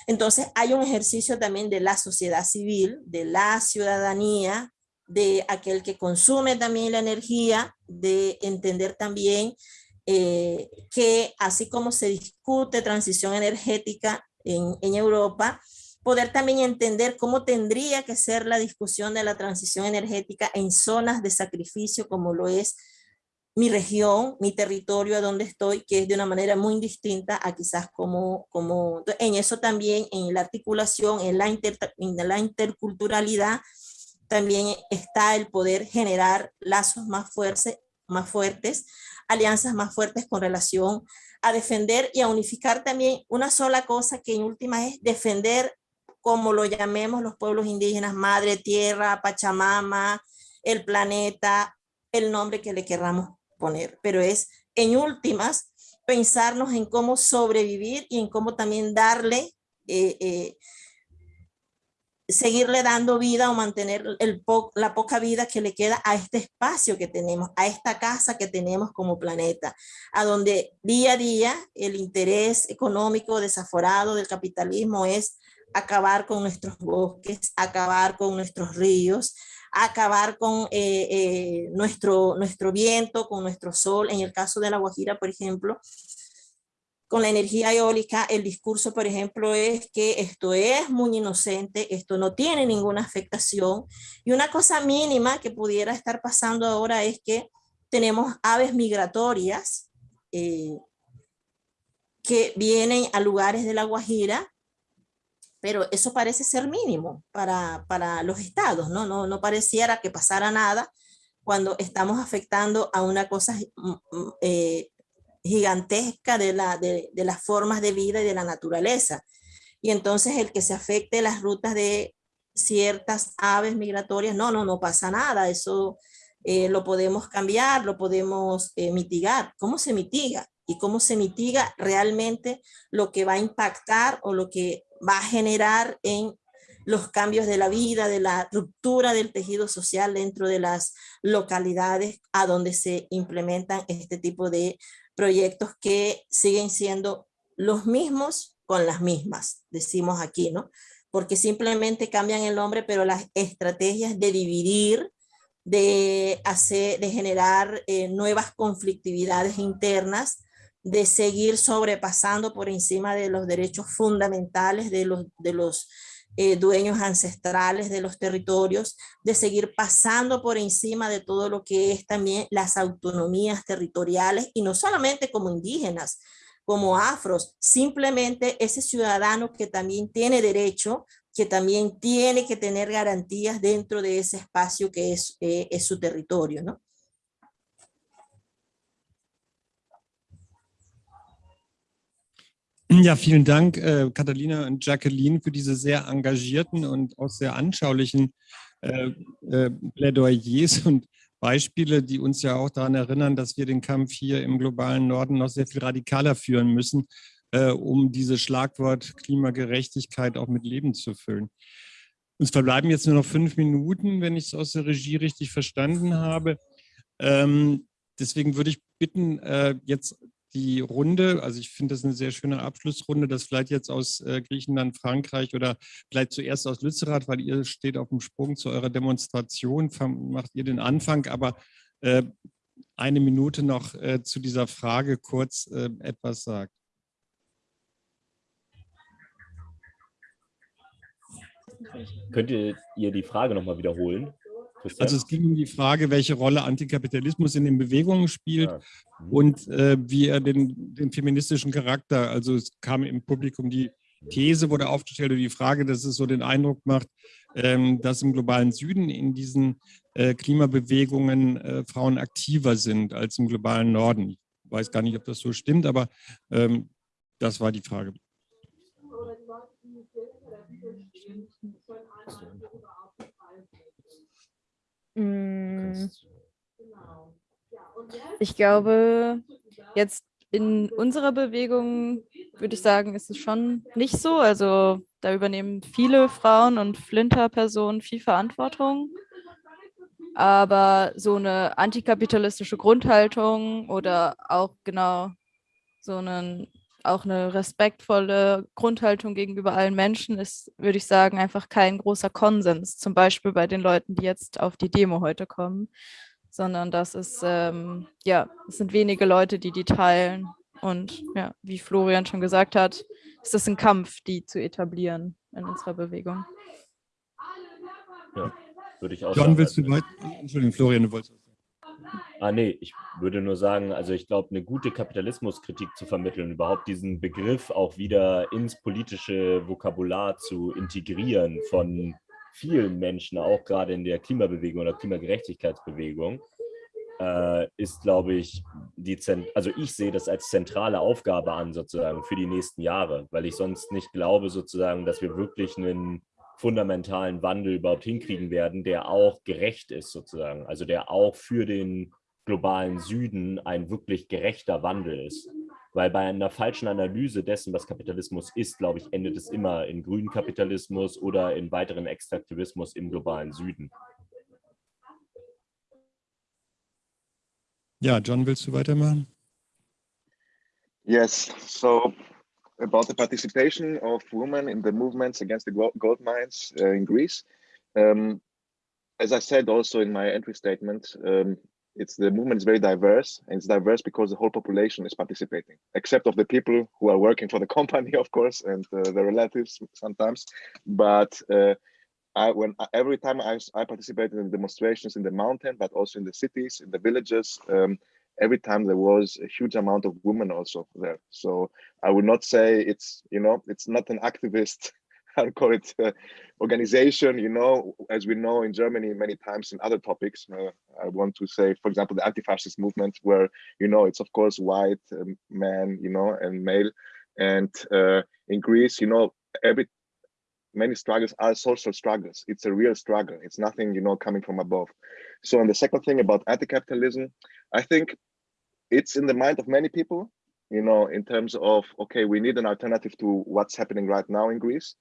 Entonces hay un ejercicio también de la sociedad civil, de la ciudadanía, de aquel que consume también la energía, de entender también eh, que así como se discute transición energética en, en Europa, poder también entender cómo tendría que ser la discusión de la transición energética en zonas de sacrificio como lo es mi región, mi territorio a donde estoy, que es de una manera muy distinta a quizás como, como en eso también, en la articulación, en la, en la interculturalidad, también está el poder generar lazos más fuertes, más fuertes, alianzas más fuertes con relación a defender y a unificar también una sola cosa que en última es defender, como lo llamemos los pueblos indígenas, madre tierra, Pachamama, el planeta, el nombre que le querramos poner, pero es en últimas pensarnos en cómo sobrevivir y en cómo también darle eh, eh, seguirle dando vida o mantener la poca vida que le queda a este espacio que tenemos, a esta casa que tenemos como planeta, a donde día a día el interés económico desaforado del capitalismo es acabar con nuestros bosques, acabar con nuestros ríos, acabar con eh, eh, nuestro, nuestro viento, con nuestro sol. En el caso de La Guajira, por ejemplo, con la energía eólica, el discurso, por ejemplo, es que esto es muy inocente, esto no tiene ninguna afectación. Y una cosa mínima que pudiera estar pasando ahora es que tenemos aves migratorias eh, que vienen a lugares de La Guajira, pero eso parece ser mínimo para, para los estados, ¿no? ¿no? No pareciera que pasara nada cuando estamos afectando a una cosa mm, mm, eh, gigantesca de, la, de, de, las formas de vida y de la naturaleza. Y entonces el que se afecte las rutas de ciertas aves migratorias, no, no, no pasa nada, eso eh, lo podemos cambiar, lo podemos eh, mitigar. ¿Cómo se mitiga? Y cómo se mitiga realmente lo que va a impactar o lo que va a generar en los cambios de la vida, de la ruptura del tejido social dentro de las localidades a donde se implementan este tipo de proyectos que siguen siendo los mismos con las mismas, decimos aquí, ¿no? Porque simplemente cambian el nombre, pero las estrategias de dividir de, hacer, de generar eh, nuevas conflictividades internas, de seguir sobrepasando por encima de los derechos fundamentales de los, de los eh, dueños ancestrales de los territorios, de seguir pasando por encima de todo lo que es también las autonomías territoriales y no solamente como indígenas, como afros, simplemente ese ciudadano que también tiene derecho, que también tiene que tener garantías dentro de ese espacio que es, eh, es su territorio, ¿no? Ja, vielen Dank, äh, Catalina und Jacqueline, für diese sehr engagierten und auch sehr anschaulichen äh, äh, Plädoyers und Beispiele, die uns ja auch daran erinnern, dass wir den Kampf hier im globalen Norden noch sehr viel radikaler führen müssen, äh, um dieses Schlagwort Klimagerechtigkeit auch mit Leben zu füllen. Uns verbleiben jetzt nur noch fünf Minuten, wenn ich es aus der Regie richtig verstanden habe. Ähm, deswegen würde ich bitten, äh, jetzt die Runde, also ich finde das eine sehr schöne Abschlussrunde, das vielleicht jetzt aus äh, Griechenland, Frankreich oder vielleicht zuerst aus Lützerath, weil ihr steht auf dem Sprung zu eurer Demonstration, macht ihr den Anfang, aber äh, eine Minute noch äh, zu dieser Frage kurz äh, etwas sagt. Könnt ihr die Frage nochmal wiederholen? Also es ging um die Frage, welche Rolle Antikapitalismus in den Bewegungen spielt ja. mhm. und äh, wie er den, den feministischen Charakter, also es kam im Publikum die These wurde aufgestellt oder die Frage, dass es so den Eindruck macht, ähm, dass im globalen Süden in diesen äh, Klimabewegungen äh, Frauen aktiver sind als im globalen Norden. Ich weiß gar nicht, ob das so stimmt, aber ähm, das war die Frage. Mm. Ich glaube, jetzt in unserer Bewegung würde ich sagen, ist es schon nicht so. Also da übernehmen viele Frauen und Flinter-Personen viel Verantwortung. Aber so eine antikapitalistische Grundhaltung oder auch genau so einen auch eine respektvolle Grundhaltung gegenüber allen Menschen ist, würde ich sagen, einfach kein großer Konsens. Zum Beispiel bei den Leuten, die jetzt auf die Demo heute kommen, sondern das ist, ähm, ja, es sind wenige Leute, die die teilen. Und ja, wie Florian schon gesagt hat, ist es ein Kampf, die zu etablieren in unserer Bewegung. Ja, würde ich auch John, sagen. willst du weiter? Entschuldigung, Florian, du wolltest Ah, nee, ich würde nur sagen, also ich glaube, eine gute Kapitalismuskritik zu vermitteln, überhaupt diesen Begriff auch wieder ins politische Vokabular zu integrieren von vielen Menschen, auch gerade in der Klimabewegung oder Klimagerechtigkeitsbewegung, äh, ist, glaube ich, die Zent also ich sehe das als zentrale Aufgabe an, sozusagen, für die nächsten Jahre, weil ich sonst nicht glaube, sozusagen, dass wir wirklich einen fundamentalen Wandel überhaupt hinkriegen werden, der auch gerecht ist sozusagen, also der auch für den globalen Süden ein wirklich gerechter Wandel ist. Weil bei einer falschen Analyse dessen, was Kapitalismus ist, glaube ich, endet es immer in grünen Kapitalismus oder in weiteren Extraktivismus im globalen Süden. Ja, John, willst du weitermachen? Yes, so about the participation of women in the movements against the gold mines uh, in Greece. Um, as I said also in my entry statement, um, it's the movement is very diverse and it's diverse because the whole population is participating, except of the people who are working for the *laughs* company, of course, and uh, the relatives sometimes. But uh, I, when every time I, I participated in demonstrations in the mountain, but also in the cities, in the villages, um, every time there was a huge amount of women also there. So I would not say it's, you know, it's not an activist, *laughs* i call it uh, organization, you know, as we know in Germany many times in other topics. Uh, I want to say, for example, the anti-fascist movement where, you know, it's of course white um, man, you know, and male. And uh, in Greece, you know, every many struggles are social struggles. It's a real struggle. It's nothing, you know, coming from above. So, and the second thing about anti-capitalism, I think it's in the mind of many people, you know, in terms of, okay, we need an alternative to what's happening right now in Greece.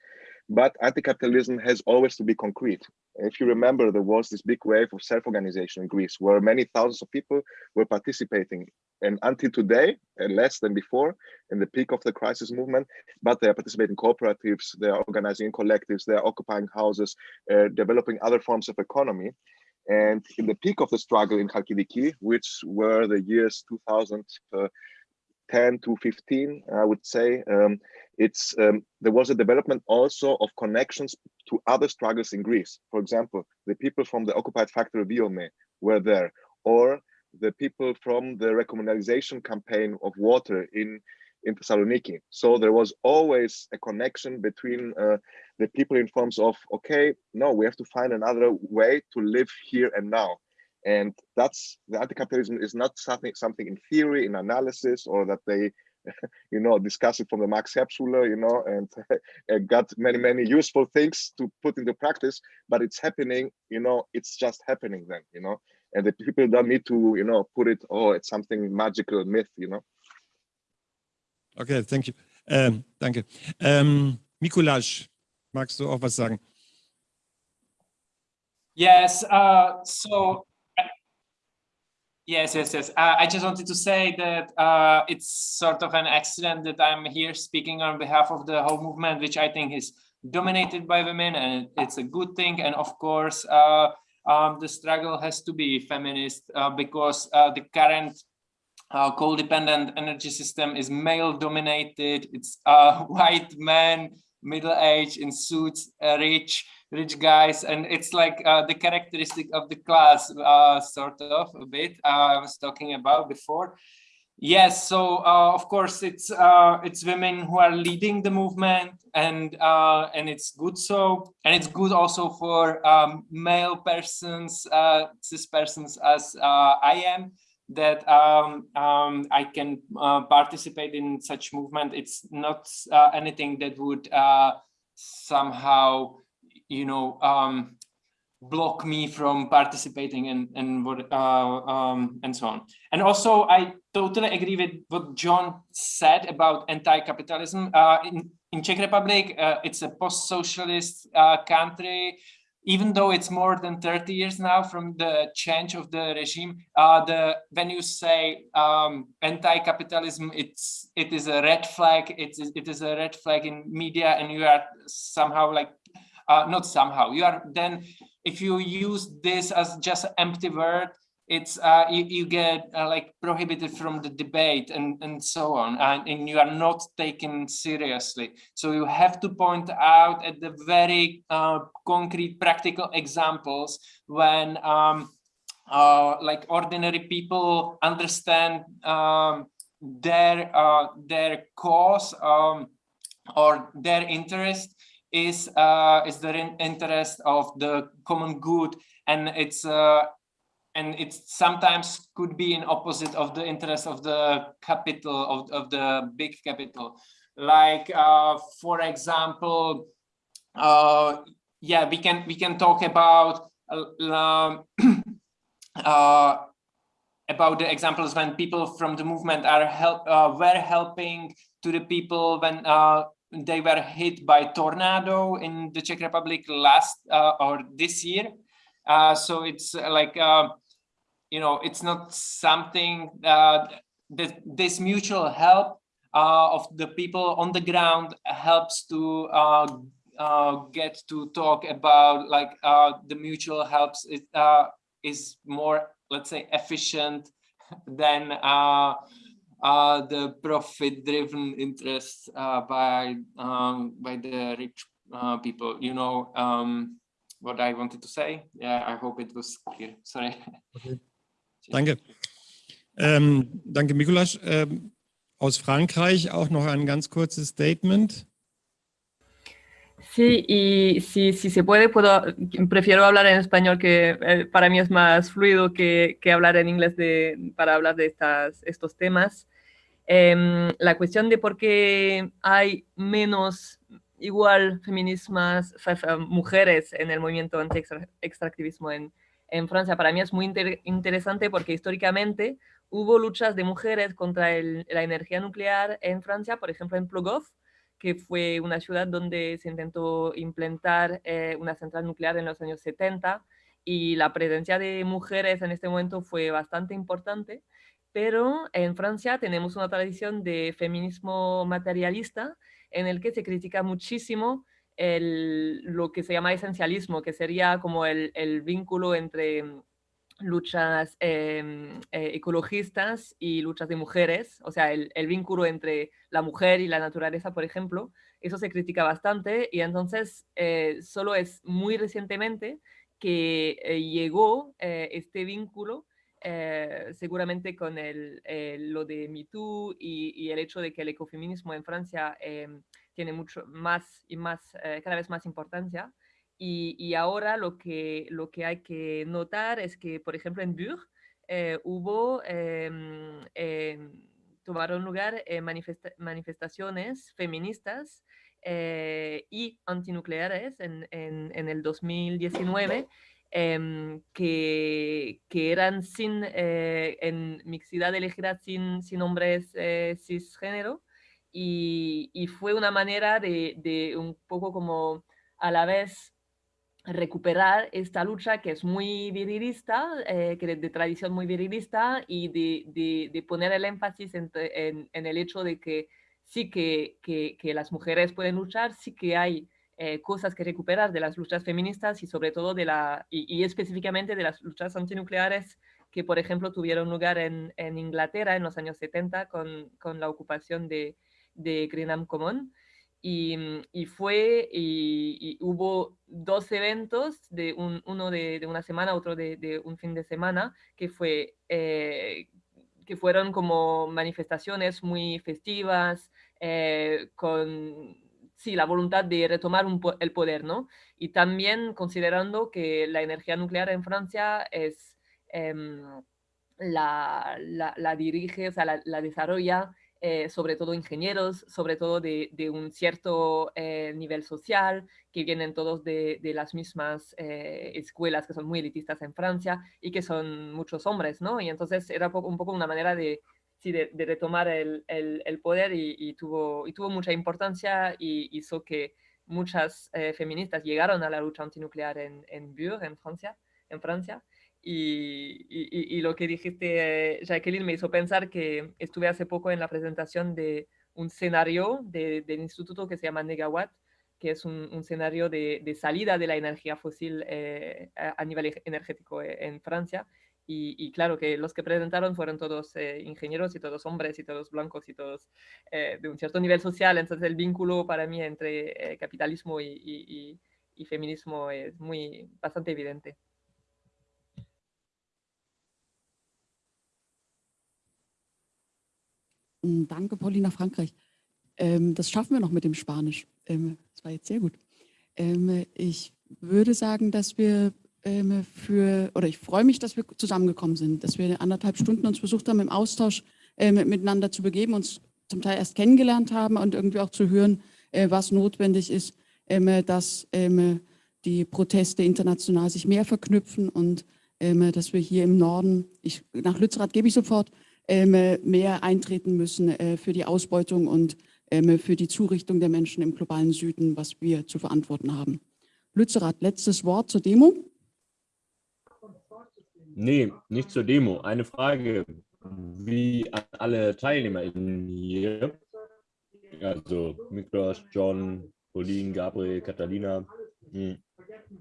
But anti-capitalism has always to be concrete. If you remember, there was this big wave of self-organization in Greece where many thousands of people were participating. And until today, and less than before, in the peak of the crisis movement, but they are participating in cooperatives, they are organizing in collectives, they are occupying houses, uh, developing other forms of economy. And in the peak of the struggle in Khalkidiki, which were the years 2010 to 15, I would say, um, it's um, there was a development also of connections to other struggles in Greece. For example, the people from the occupied factory Viome were there, or the people from the recommunalization campaign of water in in Thessaloniki. So there was always a connection between uh, the people in terms of, okay, no, we have to find another way to live here and now. And that's the anti-capitalism is not something something in theory, in analysis, or that they, *laughs* you know, discuss it from the Max Herbstschule, you know, *laughs* and got many, many useful things to put into practice, but it's happening, you know, it's just happening then, you know, and the people don't need to, you know, put it, oh, it's something magical myth, you know. Okay, thank you. Ähm, danke. Ähm, Mikulasch, magst du auch was sagen? Yes, uh, so yes, yes, yes. Uh, I just wanted to say that uh, it's sort of an accident that I'm here speaking on behalf of the whole movement, which I think is dominated by women, and it's a good thing. And of course, uh, um, the struggle has to be feminist uh, because uh, the current uh, coal-dependent energy system is male-dominated. It's uh, *laughs* white men, middle-aged, in suits, uh, rich, rich guys, and it's like uh, the characteristic of the class, uh, sort of a bit. Uh, I was talking about before. Yes, so of course it's it's women who are leading the movement, and and it's good so, and it's good also for um, male persons, cis persons as I am that um, um, I can uh, participate in such movement. It's not uh, anything that would uh, somehow, you know, um, block me from participating and and what uh, um, and so on. And also, I totally agree with what John said about anti-capitalism. Uh, in in Czech Republic, uh, it's a post-socialist country even though it's more than 30 years now from the change of the regime, uh, the when you say um, anti-capitalism, it's it is a red flag. It's it is a red flag in media, and you are somehow like uh, not somehow you are then if you use this as just an empty word, it's uh, you, you get uh, like prohibited from the debate and and so on and, and, you are not taken seriously. So you have to point out at the very uh, concrete practical examples when um, uh, like ordinary people understand um, their uh, their cause um, or their interest is uh, is the interest of the common good. And it's and it sometimes could be in opposite of the interest of the capital of, of the big capital. Like uh, for example uh, yeah we can we can talk about uh, *clears throat* uh about the examples when people from the movement are help uh, were helping to the people when uh, they were hit by tornado in the Czech Republic last or this year uh, so it's like uh, you know, it's not something uh, that this mutual help uh, of the people on the ground helps to uh, uh get to talk about like uh, the mutual helps uh, is more, let's say, efficient *laughs* than the profit-driven interest by um, by the rich people. You know um, what I wanted to say. Yeah, I hope it was clear. *laughs* Sorry. Okay. Danke. Ähm, danke, Mikulasch. Ähm, aus Frankreich auch noch ein ganz kurzes Statement. Sí, y si, si se puede, puedo, prefiero hablar en español, que eh, para mí es más fluido que, que hablar en inglés de, para hablar de estas, estos temas. Eh, la cuestión de por qué hay menos igual feminismas, mujeres en el movimiento anti-extractivismo en, en Francia. Para mí es muy interesante porque históricamente hubo luchas de mujeres contra la energía nuclear en Francia, por ejemplo en Plogoff, que fue una ciudad donde se intentó implantar eh, una central nuclear en los años 70 y la presencia de mujeres en este momento fue bastante importante, pero en Francia tenemos una tradición de feminismo materialista en el que se critica muchísimo el, lo que se llama esencialismo, que sería como el, vínculo entre luchas em, eh, ecologistas y luchas de mujeres, o sea, el, el, vínculo entre la mujer y la naturaleza, por ejemplo, eso se critica bastante y entonces eh, solo es muy recientemente que eh, llegó este vínculo seguramente con el, lo de MeToo y, y, el hecho de que el ecofeminismo en Francia em, tiene mucho más y más, cada vez más importancia. Y, ahora lo que, lo que hay que notar es que, por ejemplo, en Bure eh, hubo, em, em, tomaron lugar eh, manifestaciones feministas eh, y antinucleares en, en, el 2019 em, que, eran sin, en mixidad elegida sin, sin hombres cisgénero y, y, fue una manera de, de un poco como a la vez recuperar esta lucha que es muy virilista, eh, que de, tradición muy virilista, y de, de, poner el énfasis en, en, el hecho de que sí que, que, las mujeres pueden luchar, sí que hay eh, cosas que recuperar de las luchas feministas y sobre todo de la, y, específicamente de las luchas antinucleares que, por ejemplo, tuvieron lugar en, en Inglaterra en los años 70 con, con la ocupación de, de Greenham Common. Mm, y, fue, y, hubo dos eventos, de uno de, una semana, otro de, un fin de semana, que, fue, eh, que fueron como manifestaciones muy festivas, eh, con sí, la voluntad de retomar el poder, ¿no? Y también considerando que la energía nuclear en Francia es... Em, la, la, dirige, o sea, la, la desarrolla eh, sobre todo ingenieros, sobre todo de, un cierto eh, nivel social, que vienen todos de, las mismas eh, escuelas que son muy elitistas en Francia y que son muchos hombres, ¿no? Y entonces era un poco una manera de, de, retomar el, poder y, tuvo, mucha importancia y hizo que muchas feministas llegaron a la lucha antinuclear en, en Bure, en Francia, en Francia y, lo que dijiste, Jacqueline, me hizo pensar que estuve hace poco en la presentación de un escenario de, del instituto que se llama Negawatt, que es un, escenario de, de, salida de la energía fósil eh, a, nivel energético eh, en Francia. Y, claro que los que presentaron fueron todos eh, ingenieros y todos hombres y todos blancos y todos de un cierto nivel social. Entonces el vínculo para mí entre capitalismo y, y feminismo es muy bastante evidente. Hm, danke, Paulina Frankreich. Ähm, das schaffen wir noch mit dem Spanisch. Ähm, das war jetzt sehr gut. Ähm, ich würde sagen, dass wir ähm, für, oder ich freue mich, dass wir zusammengekommen sind, dass wir anderthalb Stunden uns versucht haben, im Austausch äh, miteinander zu begeben, uns zum Teil erst kennengelernt haben und irgendwie auch zu hören, äh, was notwendig ist, ähm, dass ähm, die Proteste international sich mehr verknüpfen und dass wir hier im Norden, ich, nach Lützerath gebe ich sofort, ähm, mehr eintreten müssen äh, für die Ausbeutung und ähm, für die Zurichtung der Menschen im globalen Süden, was wir zu verantworten haben. Lützerath, letztes Wort zur Demo? Nee, nicht zur Demo. Eine Frage, wie alle TeilnehmerInnen hier, also Miklos, John, Pauline, Gabriel, Catalina, hm,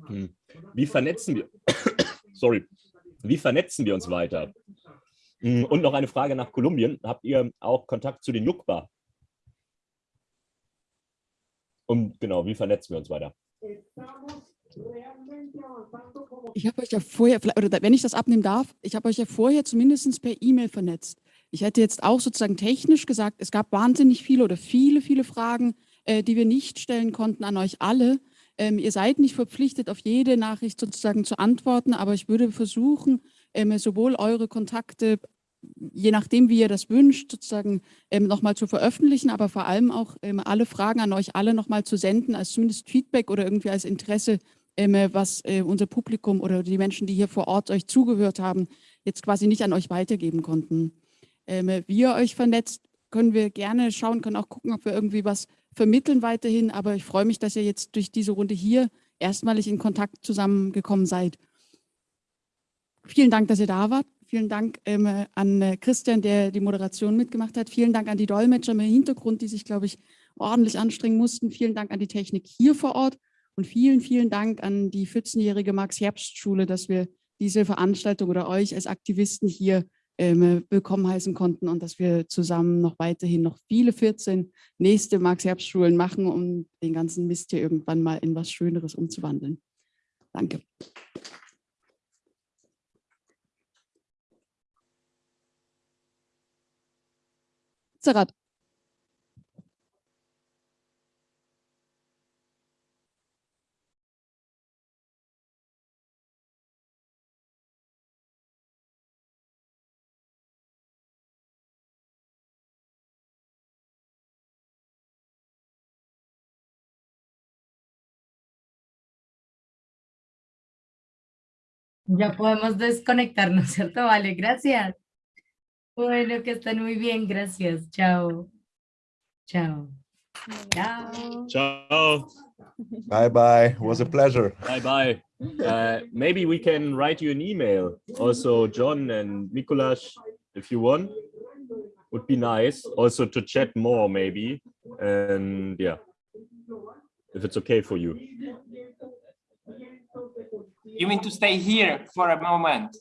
hm. wie vernetzen wir, *coughs* sorry, wie vernetzen wir uns weiter? Mm, und noch eine Frage nach Kolumbien. Habt ihr auch Kontakt zu den Jukba? Und genau, wie vernetzen wir uns weiter? Ich habe euch ja vorher, oder wenn ich das abnehmen darf, ich habe euch ja vorher zumindest per E-Mail vernetzt. Ich hätte jetzt auch sozusagen technisch gesagt, es gab wahnsinnig viele oder viele, viele Fragen, äh, die wir nicht stellen konnten an euch alle. Ähm, ihr seid nicht verpflichtet, auf jede Nachricht sozusagen zu antworten, aber ich würde versuchen, ähm, sowohl eure Kontakte, je nachdem, wie ihr das wünscht, sozusagen ähm, nochmal zu veröffentlichen, aber vor allem auch ähm, alle Fragen an euch alle nochmal zu senden, als zumindest Feedback oder irgendwie als Interesse, was äh, unser Publikum oder die Menschen, die hier vor Ort euch zugehört haben, jetzt quasi nicht an euch weitergeben konnten. Ähm, wie ihr euch vernetzt, können wir gerne schauen, können auch gucken, ob wir irgendwie was vermitteln weiterhin, aber ich freue mich, dass ihr jetzt durch diese Runde hier erstmalig in Kontakt zusammengekommen seid. Vielen Dank, dass ihr da wart. Vielen Dank ähm, an äh, Christian, der die Moderation mitgemacht hat. Vielen Dank an die Dolmetscher im Hintergrund, die sich, glaube ich, ordentlich anstrengen mussten. Vielen Dank an die Technik hier vor Ort und vielen, vielen Dank an die 14-jährige Max-Herbst-Schule, dass wir diese Veranstaltung oder euch als Aktivisten hier ähm, willkommen heißen konnten und dass wir zusammen noch weiterhin noch viele 14 nächste Max-Herbst-Schulen machen, um den ganzen Mist hier irgendwann mal in was Schöneres umzuwandeln. Danke. Zerat. Ya podemos desconectarnos, ¿cierto? Vale, gracias. Bueno, que estén muy bien, gracias. Chao. Chao. Chao. Ciao. Bye bye. It was a pleasure. Bye bye. Uh, maybe we can write you an email. Also, John and Mikuláš, if you want, would be nice. Also to chat more, maybe. And yeah, if it's okay for you. You mean to stay here for a moment?